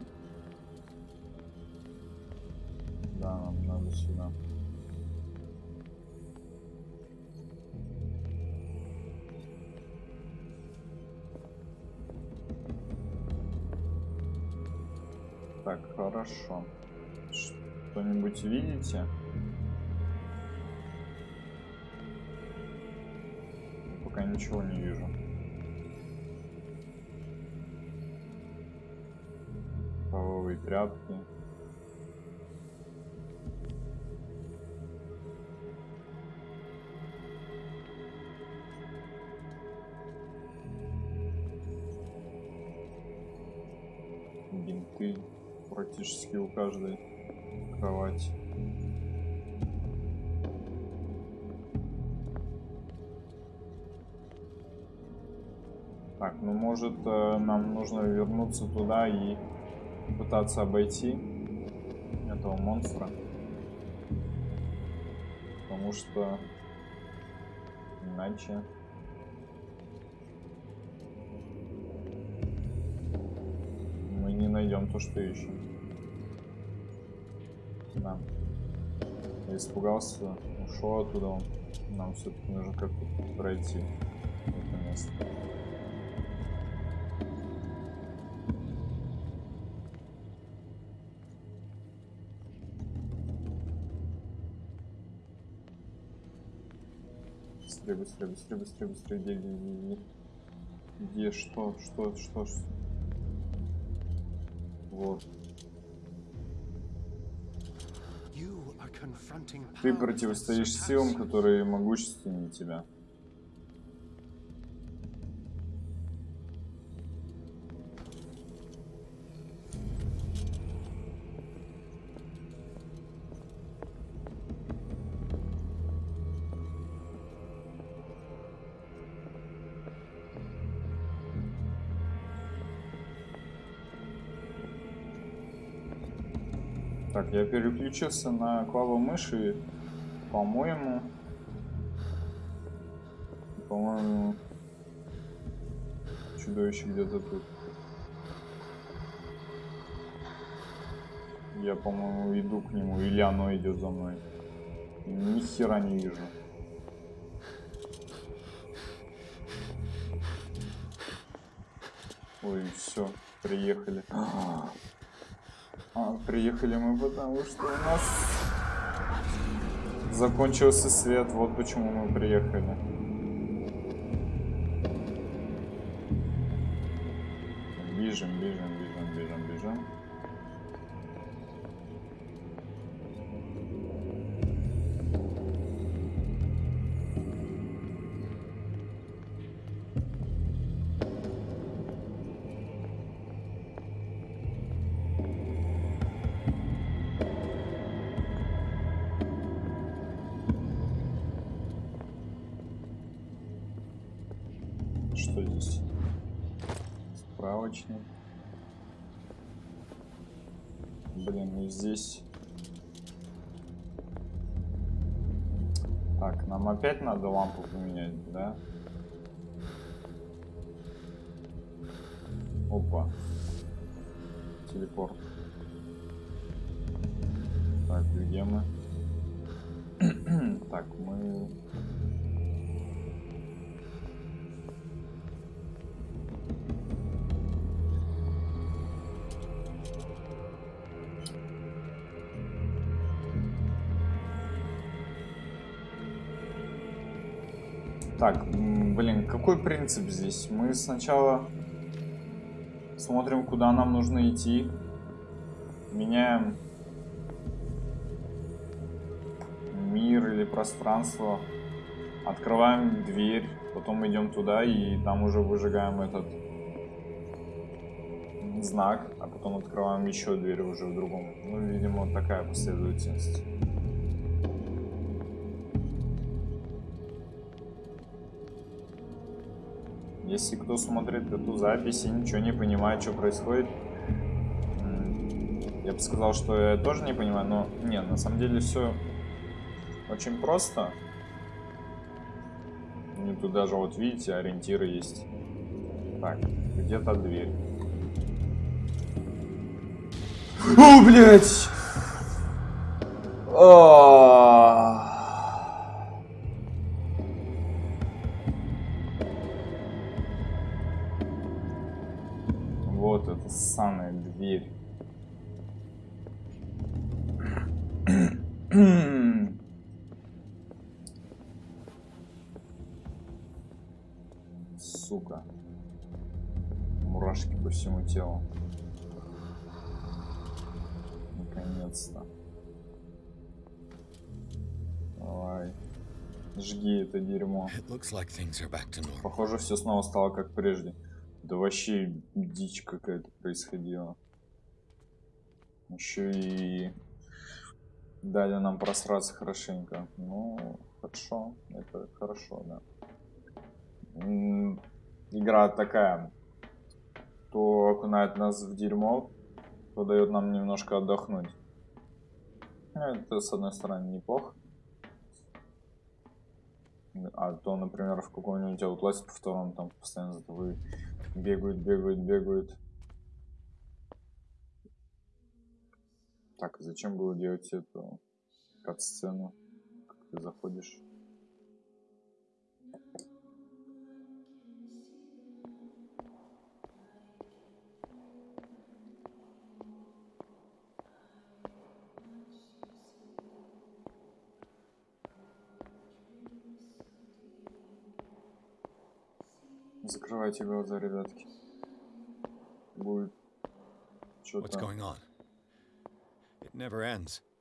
Хорошо. Что-нибудь видите? Пока ничего не вижу. Половые тряпки. Бинты практически у каждой кровати. Так, ну может э, нам нужно вернуться туда и пытаться обойти этого монстра. Потому что иначе найдем то, что ищем. Да. Я испугался, ушел оттуда. Нам все-таки нужно как-то пройти это место. Быстрее, быстрее, быстрее, быстрее, быстрее, где, где, где, где, где, что, что, что, что? Ты противостоишь силам, которые могущественнее тебя. Переключился на клаву мыши. По-моему... По-моему... Чудовище где-то тут. Я, по-моему, иду к нему, или оно идет за мной. Ни хера не вижу. Ой, все, приехали. А, приехали мы потому, что у нас закончился свет. Вот почему мы приехали. Что здесь? Справочник. Блин, и здесь... Так, нам опять надо лампу поменять, да? Опа. Телепорт. Так, где мы? *clears throat* так, мы... какой принцип здесь? Мы сначала смотрим, куда нам нужно идти. Меняем мир или пространство. Открываем дверь, потом идем туда и там уже выжигаем этот знак, а потом открываем еще дверь уже в другом. Ну, видимо, такая последовательность. Если кто смотрит эту запись и ничего не понимает, что происходит, я бы сказал, что я тоже не понимаю, но не, на самом деле все очень просто. И тут даже вот видите, ориентиры есть. Так, где-то дверь. О, блядь! А. normal. Похоже, все снова стало как прежде. Да вообще дичь какая-то происходила. Еще и дали нам просраться хорошенько. Ну, хорошо. Это хорошо, да. Игра такая. То окунает нас в дерьмо, то дает нам немножко отдохнуть. Ну, это, с одной стороны, неплохо. А то, например, в каком-нибудь Outlast по второму там постоянно тобой бегают, бегают, бегают. Так, зачем было делать эту кат-сцену? Как ты заходишь? Закрывайте глаза, ребятки. Будет что-то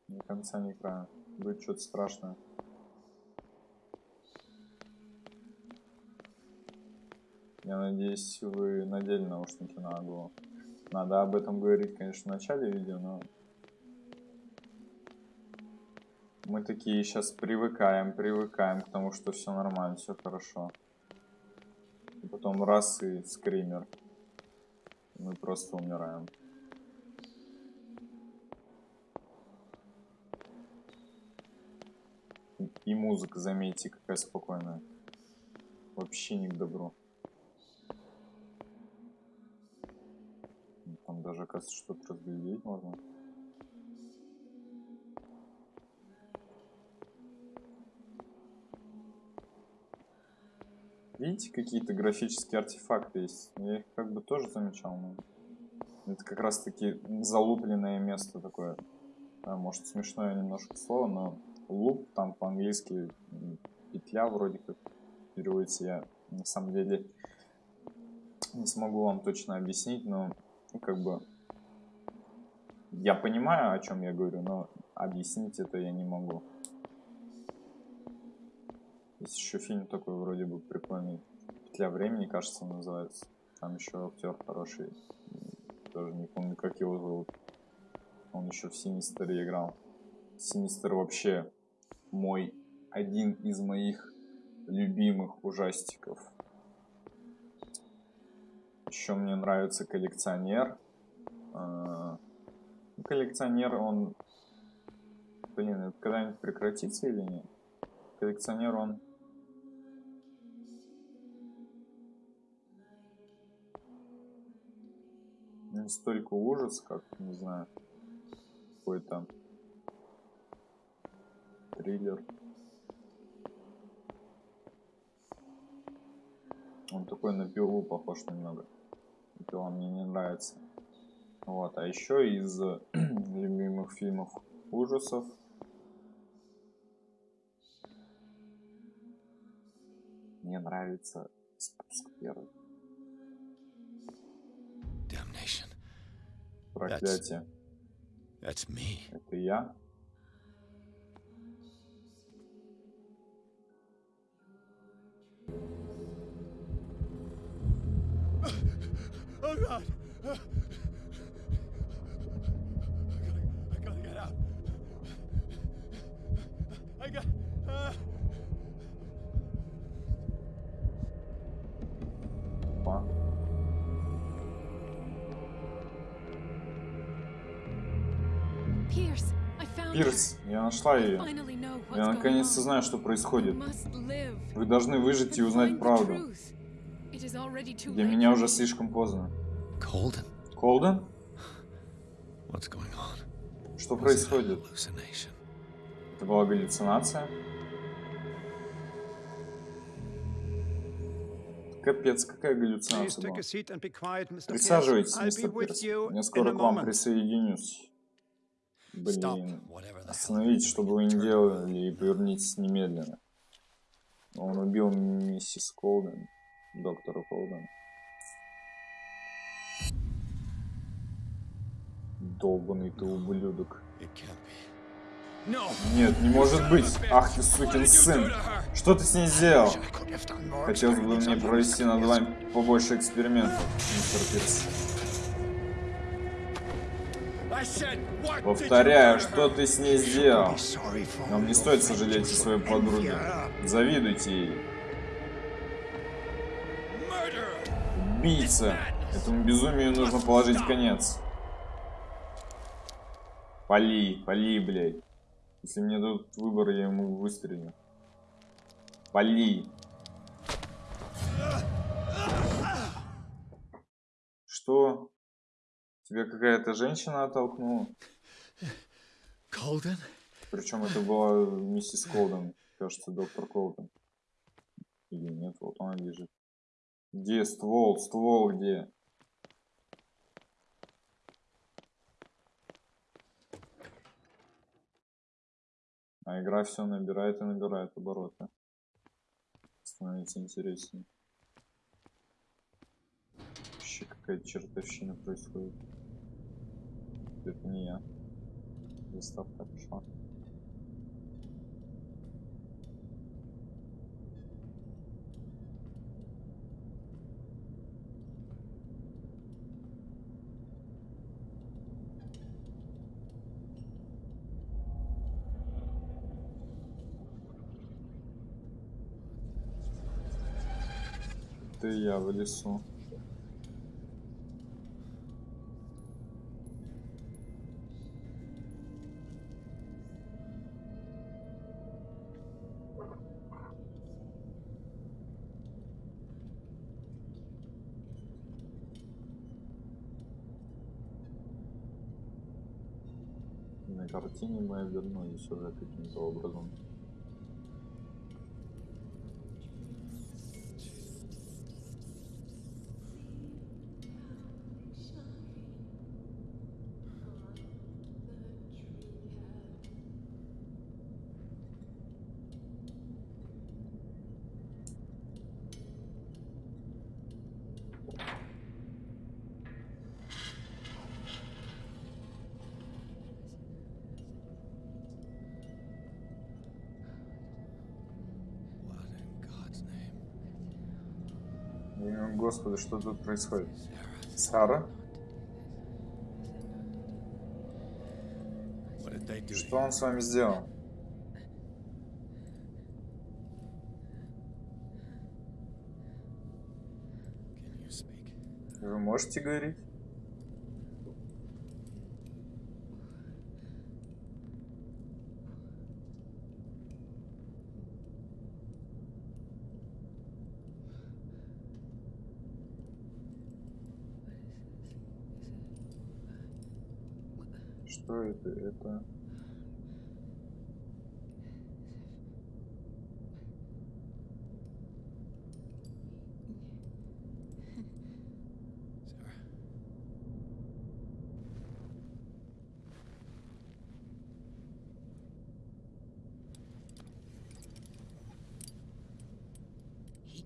ни конца, ни края. Будет что-то страшное. Я надеюсь, вы надели наушники на голову. Надо об этом говорить, конечно, в начале видео, но... Мы такие сейчас привыкаем, привыкаем к тому, что все нормально, все хорошо. Потом раз и скример. Мы просто умираем. И музыка, заметьте, какая спокойная. Вообще не к добру. Там даже, оказывается, что-то разглядеть можно. Видите, какие-то графические артефакты есть? Я их как бы тоже замечал, но... Это как раз таки залупленное место такое. А, может смешное немножко слово, но луп там по-английски петля вроде как переводится. Я на самом деле не смогу вам точно объяснить, но как бы я понимаю, о чем я говорю, но объяснить это я не могу. Есть еще фильм такой вроде бы прикольный. Петля времени, кажется, называется. Там еще актер хороший. Тоже не помню, как его зовут. Он еще в Синистере играл. Синистер вообще мой один из моих любимых ужастиков. Еще мне нравится коллекционер. А, ну, Коллекционер, он... Блин, это когда-нибудь прекратится или нет? Коллекционер, он... Не столько ужас, как, не знаю, какой-то триллер. Он такой на пилу похож немного. Пила мне не нравится. Вот, а еще из *clears throat* любимых фильмов ужасов. Мне нравится спуск первый. Проклятие. Это я. Нашла ее. Я наконец-то знаю, что происходит. Вы должны выжить и узнать правду. Для меня уже слишком поздно. Колден? On? Что происходит? Это была галлюцинация? Капец, какая галлюцинация была? Присаживайтесь, мистер Пирс. Я скоро к вам присоединюсь. Блин. whatever the hell Остановите, you're что бы doing, вы ни делали, и повернитесь немедленно. Он убил миссис Колден, доктора Колден. Долбанный ты ублюдок. Нет, не может быть! Ах ты сукин сын! Что ты с ней сделал? Хотелось бы мне провести над вами побольше экспериментов, мистер Пирс. Повторяю, что ты с ней сделал? Вам не стоит сожалеть о своей подруге. Завидуйте ей. Убийца! Этому безумию нужно положить конец. Пали, пали, блядь. Если мне дадут выбор, я ему выстрелю. Пали. Что? Тебя какая-то женщина оттолкнула? Colden? Причем это была миссис Колден, кажется, доктор Колден. Или нет, вот она лежит. Где ствол? Ствол где? А игра все набирает и набирает обороты. Становится интереснее. Вообще какая-то чертовщина происходит. Это не я. Заставка пошла. Ты и я в лесу. Картине мы обернулись уже каким-то образом. Господи, что тут происходит? Сара? Что он с вами сделал? Вы можете говорить? Что это?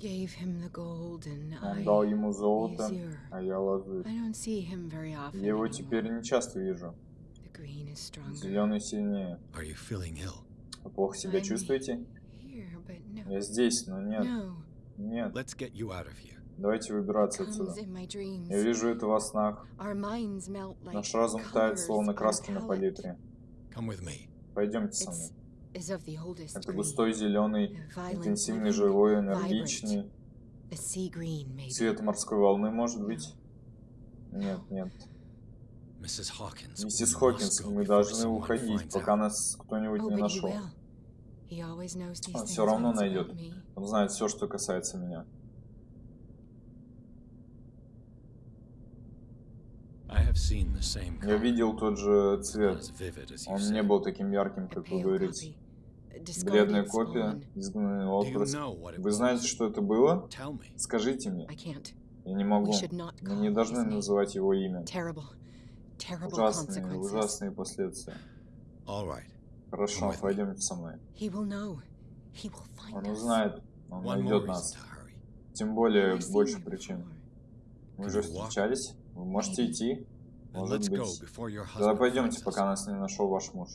Gave him the gold and Он I... дал ему золото, а я лазурь. I don't see him very often Я его теперь не часто вижу. Зеленый сильнее. Are you feeling ill? Вы плохо себя I'm чувствуете? Here, but no. Я здесь, но нет. No. Нет. Let's get you out of here. Давайте выбираться отсюда. Comes in my dreams. Я вижу это во снах. Our minds melt like Наш разум тает, colors словно краски на палитре. Come with me. Пойдемте со мной. Это густой зеленый, интенсивный, живой, энергичный. Цвет морской волны, может быть? Нет, нет. Миссис Хокинс, мы должны уходить, пока нас кто-нибудь не нашел. Он все равно найдет. Он знает все, что касается меня. Я видел тот же цвет. Он не был таким ярким, как вы говорите. Бледная копия, изгнанный it Вы знаете, что это было? Скажите мне. Я не могу. Мы не должны называть его имя. Ужасные, ужасные последствия. All right. Хорошо, пойдемте со мной. He will know. He will find Он узнает, он найдет нас. Тем более, больше причин. Мы уже встречались. Вы можете идти. Может быть. Тогда пойдемте, пока нас не нашел ваш муж.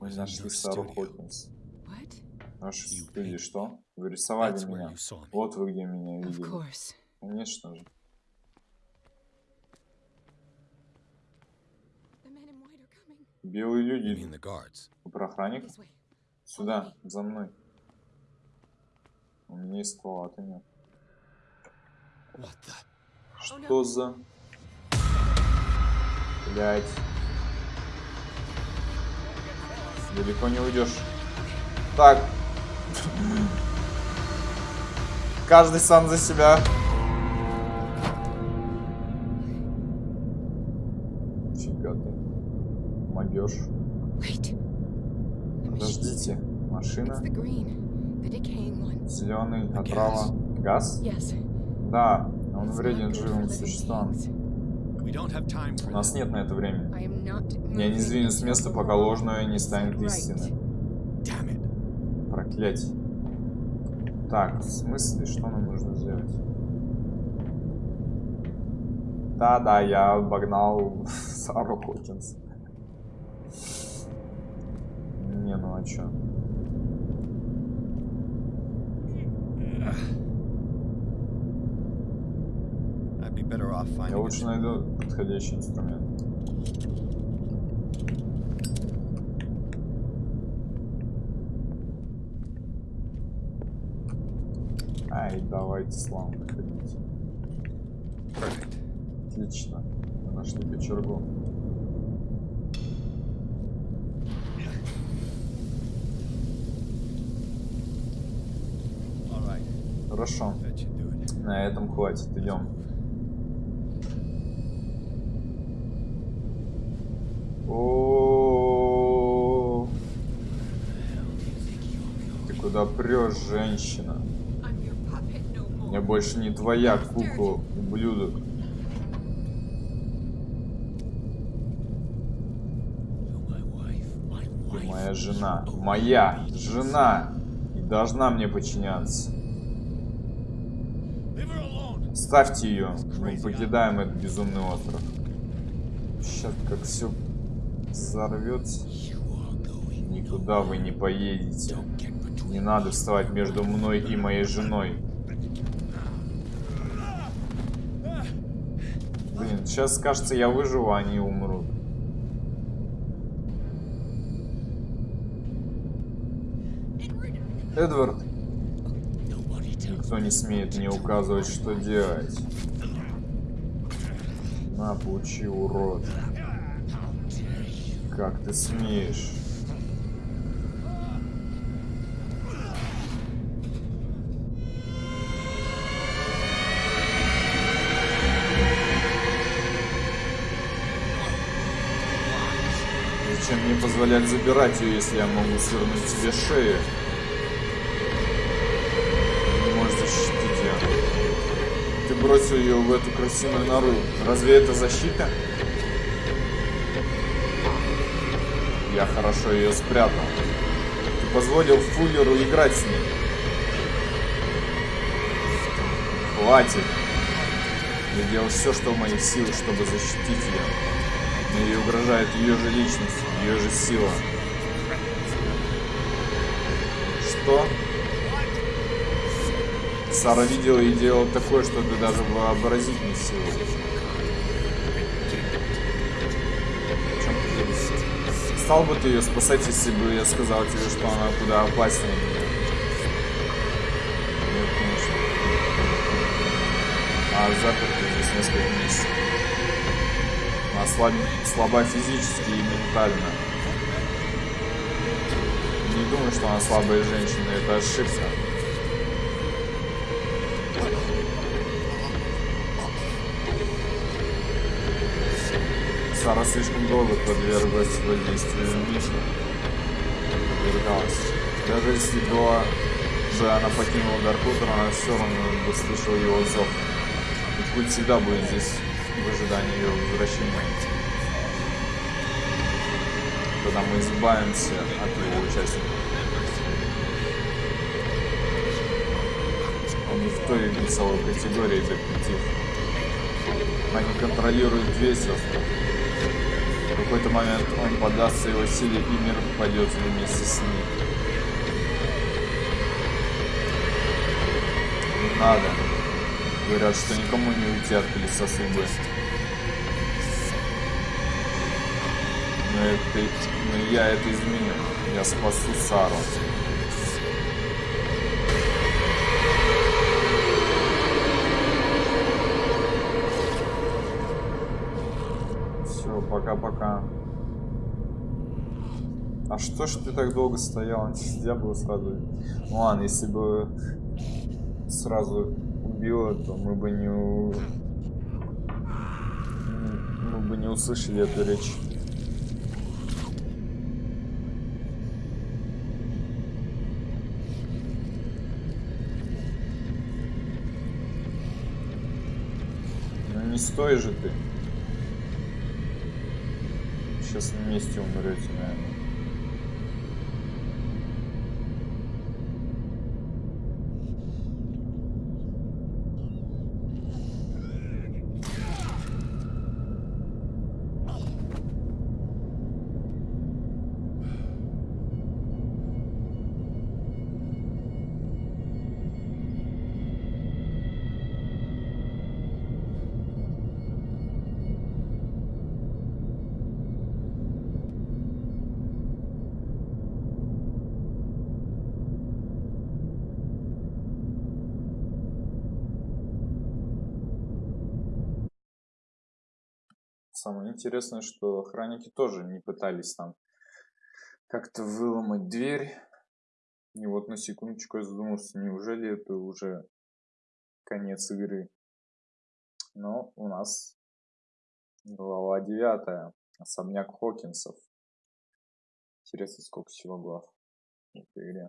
Мы нашли Сару. Хокинс. You студии, что? Вы рисовали меня. Вот вы где меня видели. Конечно же. Белые люди. про охранник? Сюда, за мной. У меня есть ствол, а ты нет. Что за... Блять. Далеко не уйдешь. Так. Каждый сам за себя. Машина. Зеленый. Отрава. Газ? Да. Он вреден живым существам. У нас нет на это времени. Я не сдвинусь с места, пока ложное не станет истиной. Проклятие. Так, в смысле, что нам нужно сделать? Да-да, я обогнал *laughs* Сару Хокинс. Не, ну а чё? Я лучше найду подходящий инструмент. Ай, давайте славно ходить. Perfect. Отлично. Мы нашли кочергу. Хорошо. На этом хватит. Идем. О, Ты прешь, женщина? Я больше не твоя кукла, ублюдок. Ты моя жена. Моя жена. И должна мне подчиняться. Ставьте ее. Мы покидаем этот безумный остров. Сейчас как все взорвется. Никуда вы не поедете. Не надо вставать между мной и моей женой. Блин, сейчас кажется, я выживу, а они умрут. Эдвард. Никто не смеет мне указывать, что делать. На, получи, урод. Как ты смеешь? Позволять забирать ее, если я могу свернуть себе шею? Не можешь защитить ее. Ты бросил ее в эту красивую нору. Разве это защита? Я хорошо ее спрятал. Ты позволил Фуллеру играть с ней. Хватит. Я делал все, что в моих силах, чтобы защитить ее. Но ей угрожает ее же личность, ее же сила. Что? Сара видела и делала такое, что ты даже вообразить не ты Стал бы ты ее спасать, если бы я сказал тебе, что она куда опаснее меня? Нет, конечно. А заперты здесь несколько месяцев. Она слаб... слаба физически и ментально. Не думаю, что она слабая женщина, это ошибка. Сара слишком долго подверглась воздействию Миши. Подвергалась. Даже если бы, бы она покинула Даркутер, она все равно бы слышала его зов. И путь всегда будет здесь ожидании ее возвращения. Когда мы избавимся от его участия. Он не в той весовой категории детектив. Они контролируют две сестры. В какой-то момент он подастся его силе, и мир пойдет вместе с ним. Не надо. Говорят, что никому не уйти от колеса судьбы. Это, но я это изменю. Я спасу Сару. Все, пока-пока. А что ж ты так долго стоял? Нельзя было сразу... Ну ладно, если бы сразу убила, то мы бы не... Мы бы не услышали эту речь. Ну не стой же ты. Сейчас вместе умрете, наверное. Самое интересное, что охранники тоже не пытались там как-то выломать дверь. И вот на секундочку я задумался, неужели это уже конец игры. Но у нас глава девятая. Особняк Хокинсов. Интересно, сколько всего глав в этой игре.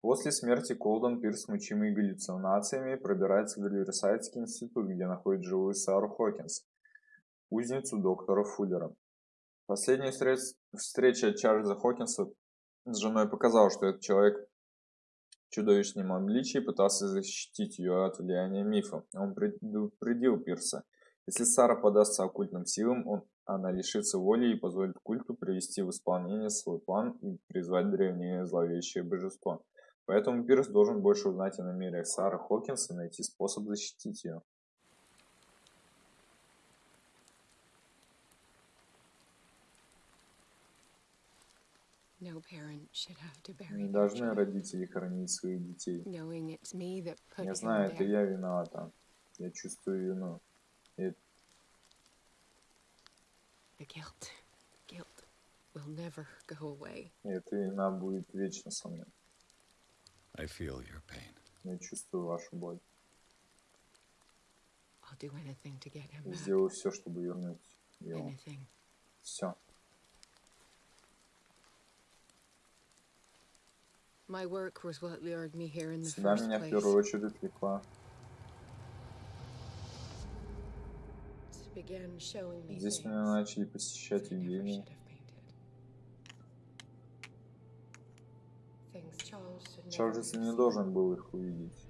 После смерти Колден Пирс, мучимый галлюцинациями, пробирается в Риверсайдский институт, где находит живую Сару Хокинс, узницу доктора Фуллера. Последняя встреч- встреча Чарльза Хокинса с женой показала, что этот человек в чудовищном обличии пытался защитить ее от влияния мифа. Он предупредил Пирса. Если Сара подастся оккультным силам, он она лишится воли и позволит культу привести в исполнение свой план и призвать древнее зловещее божество. Поэтому Пирс должен больше узнать о намерениях Сары Хокинс и найти способ защитить ее. Не должны родители хоронить своих детей. Я знаю, это я виновата. Я чувствую вину. И The guilt, guilt will never go away. и эта вина будет вечно со мной. I feel your pain. Я чувствую вашу боль. I'll do anything to get him Я back. сделаю все, чтобы вернуть его. Anything. Все. My work was what lured me here in the Сюда first меня в place. первую очередь влекла. Здесь меня начали посещать never Чарльз не должен был их увидеть.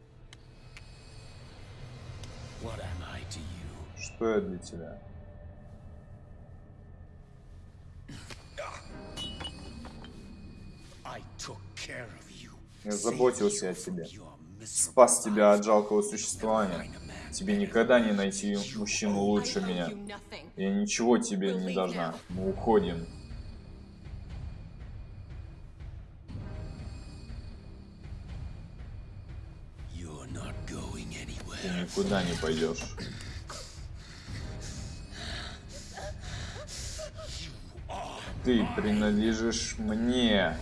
Что я для тебя? I took care of. Я заботился о тебе. Спас тебя от жалкого существования. Тебе никогда не найти мужчину лучше меня. Я ничего тебе не должна. Мы уходим. Ты никуда не пойдешь. Ты принадлежишь мне.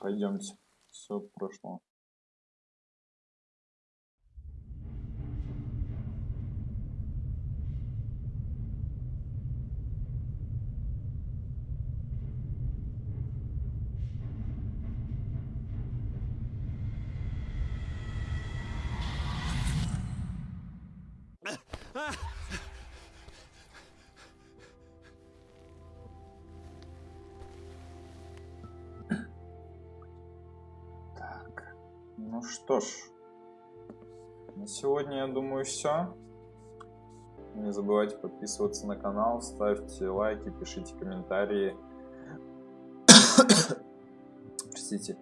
Пойдемте. Все прошло. Что ж, на сегодня, я думаю, все. Не забывайте подписываться на канал, ставьте лайки, пишите комментарии. *coughs* Простите.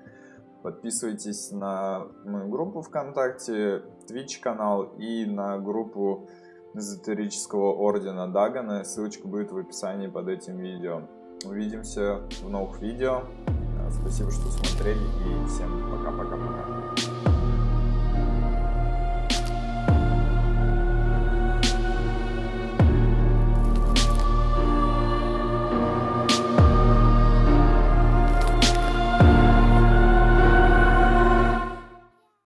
Подписывайтесь на мою группу ВКонтакте, Twitch канал и на группу эзотерического ордена Дагана. Ссылочка будет в описании под этим видео. Увидимся в новых видео. Спасибо, что смотрели и всем пока-пока-пока.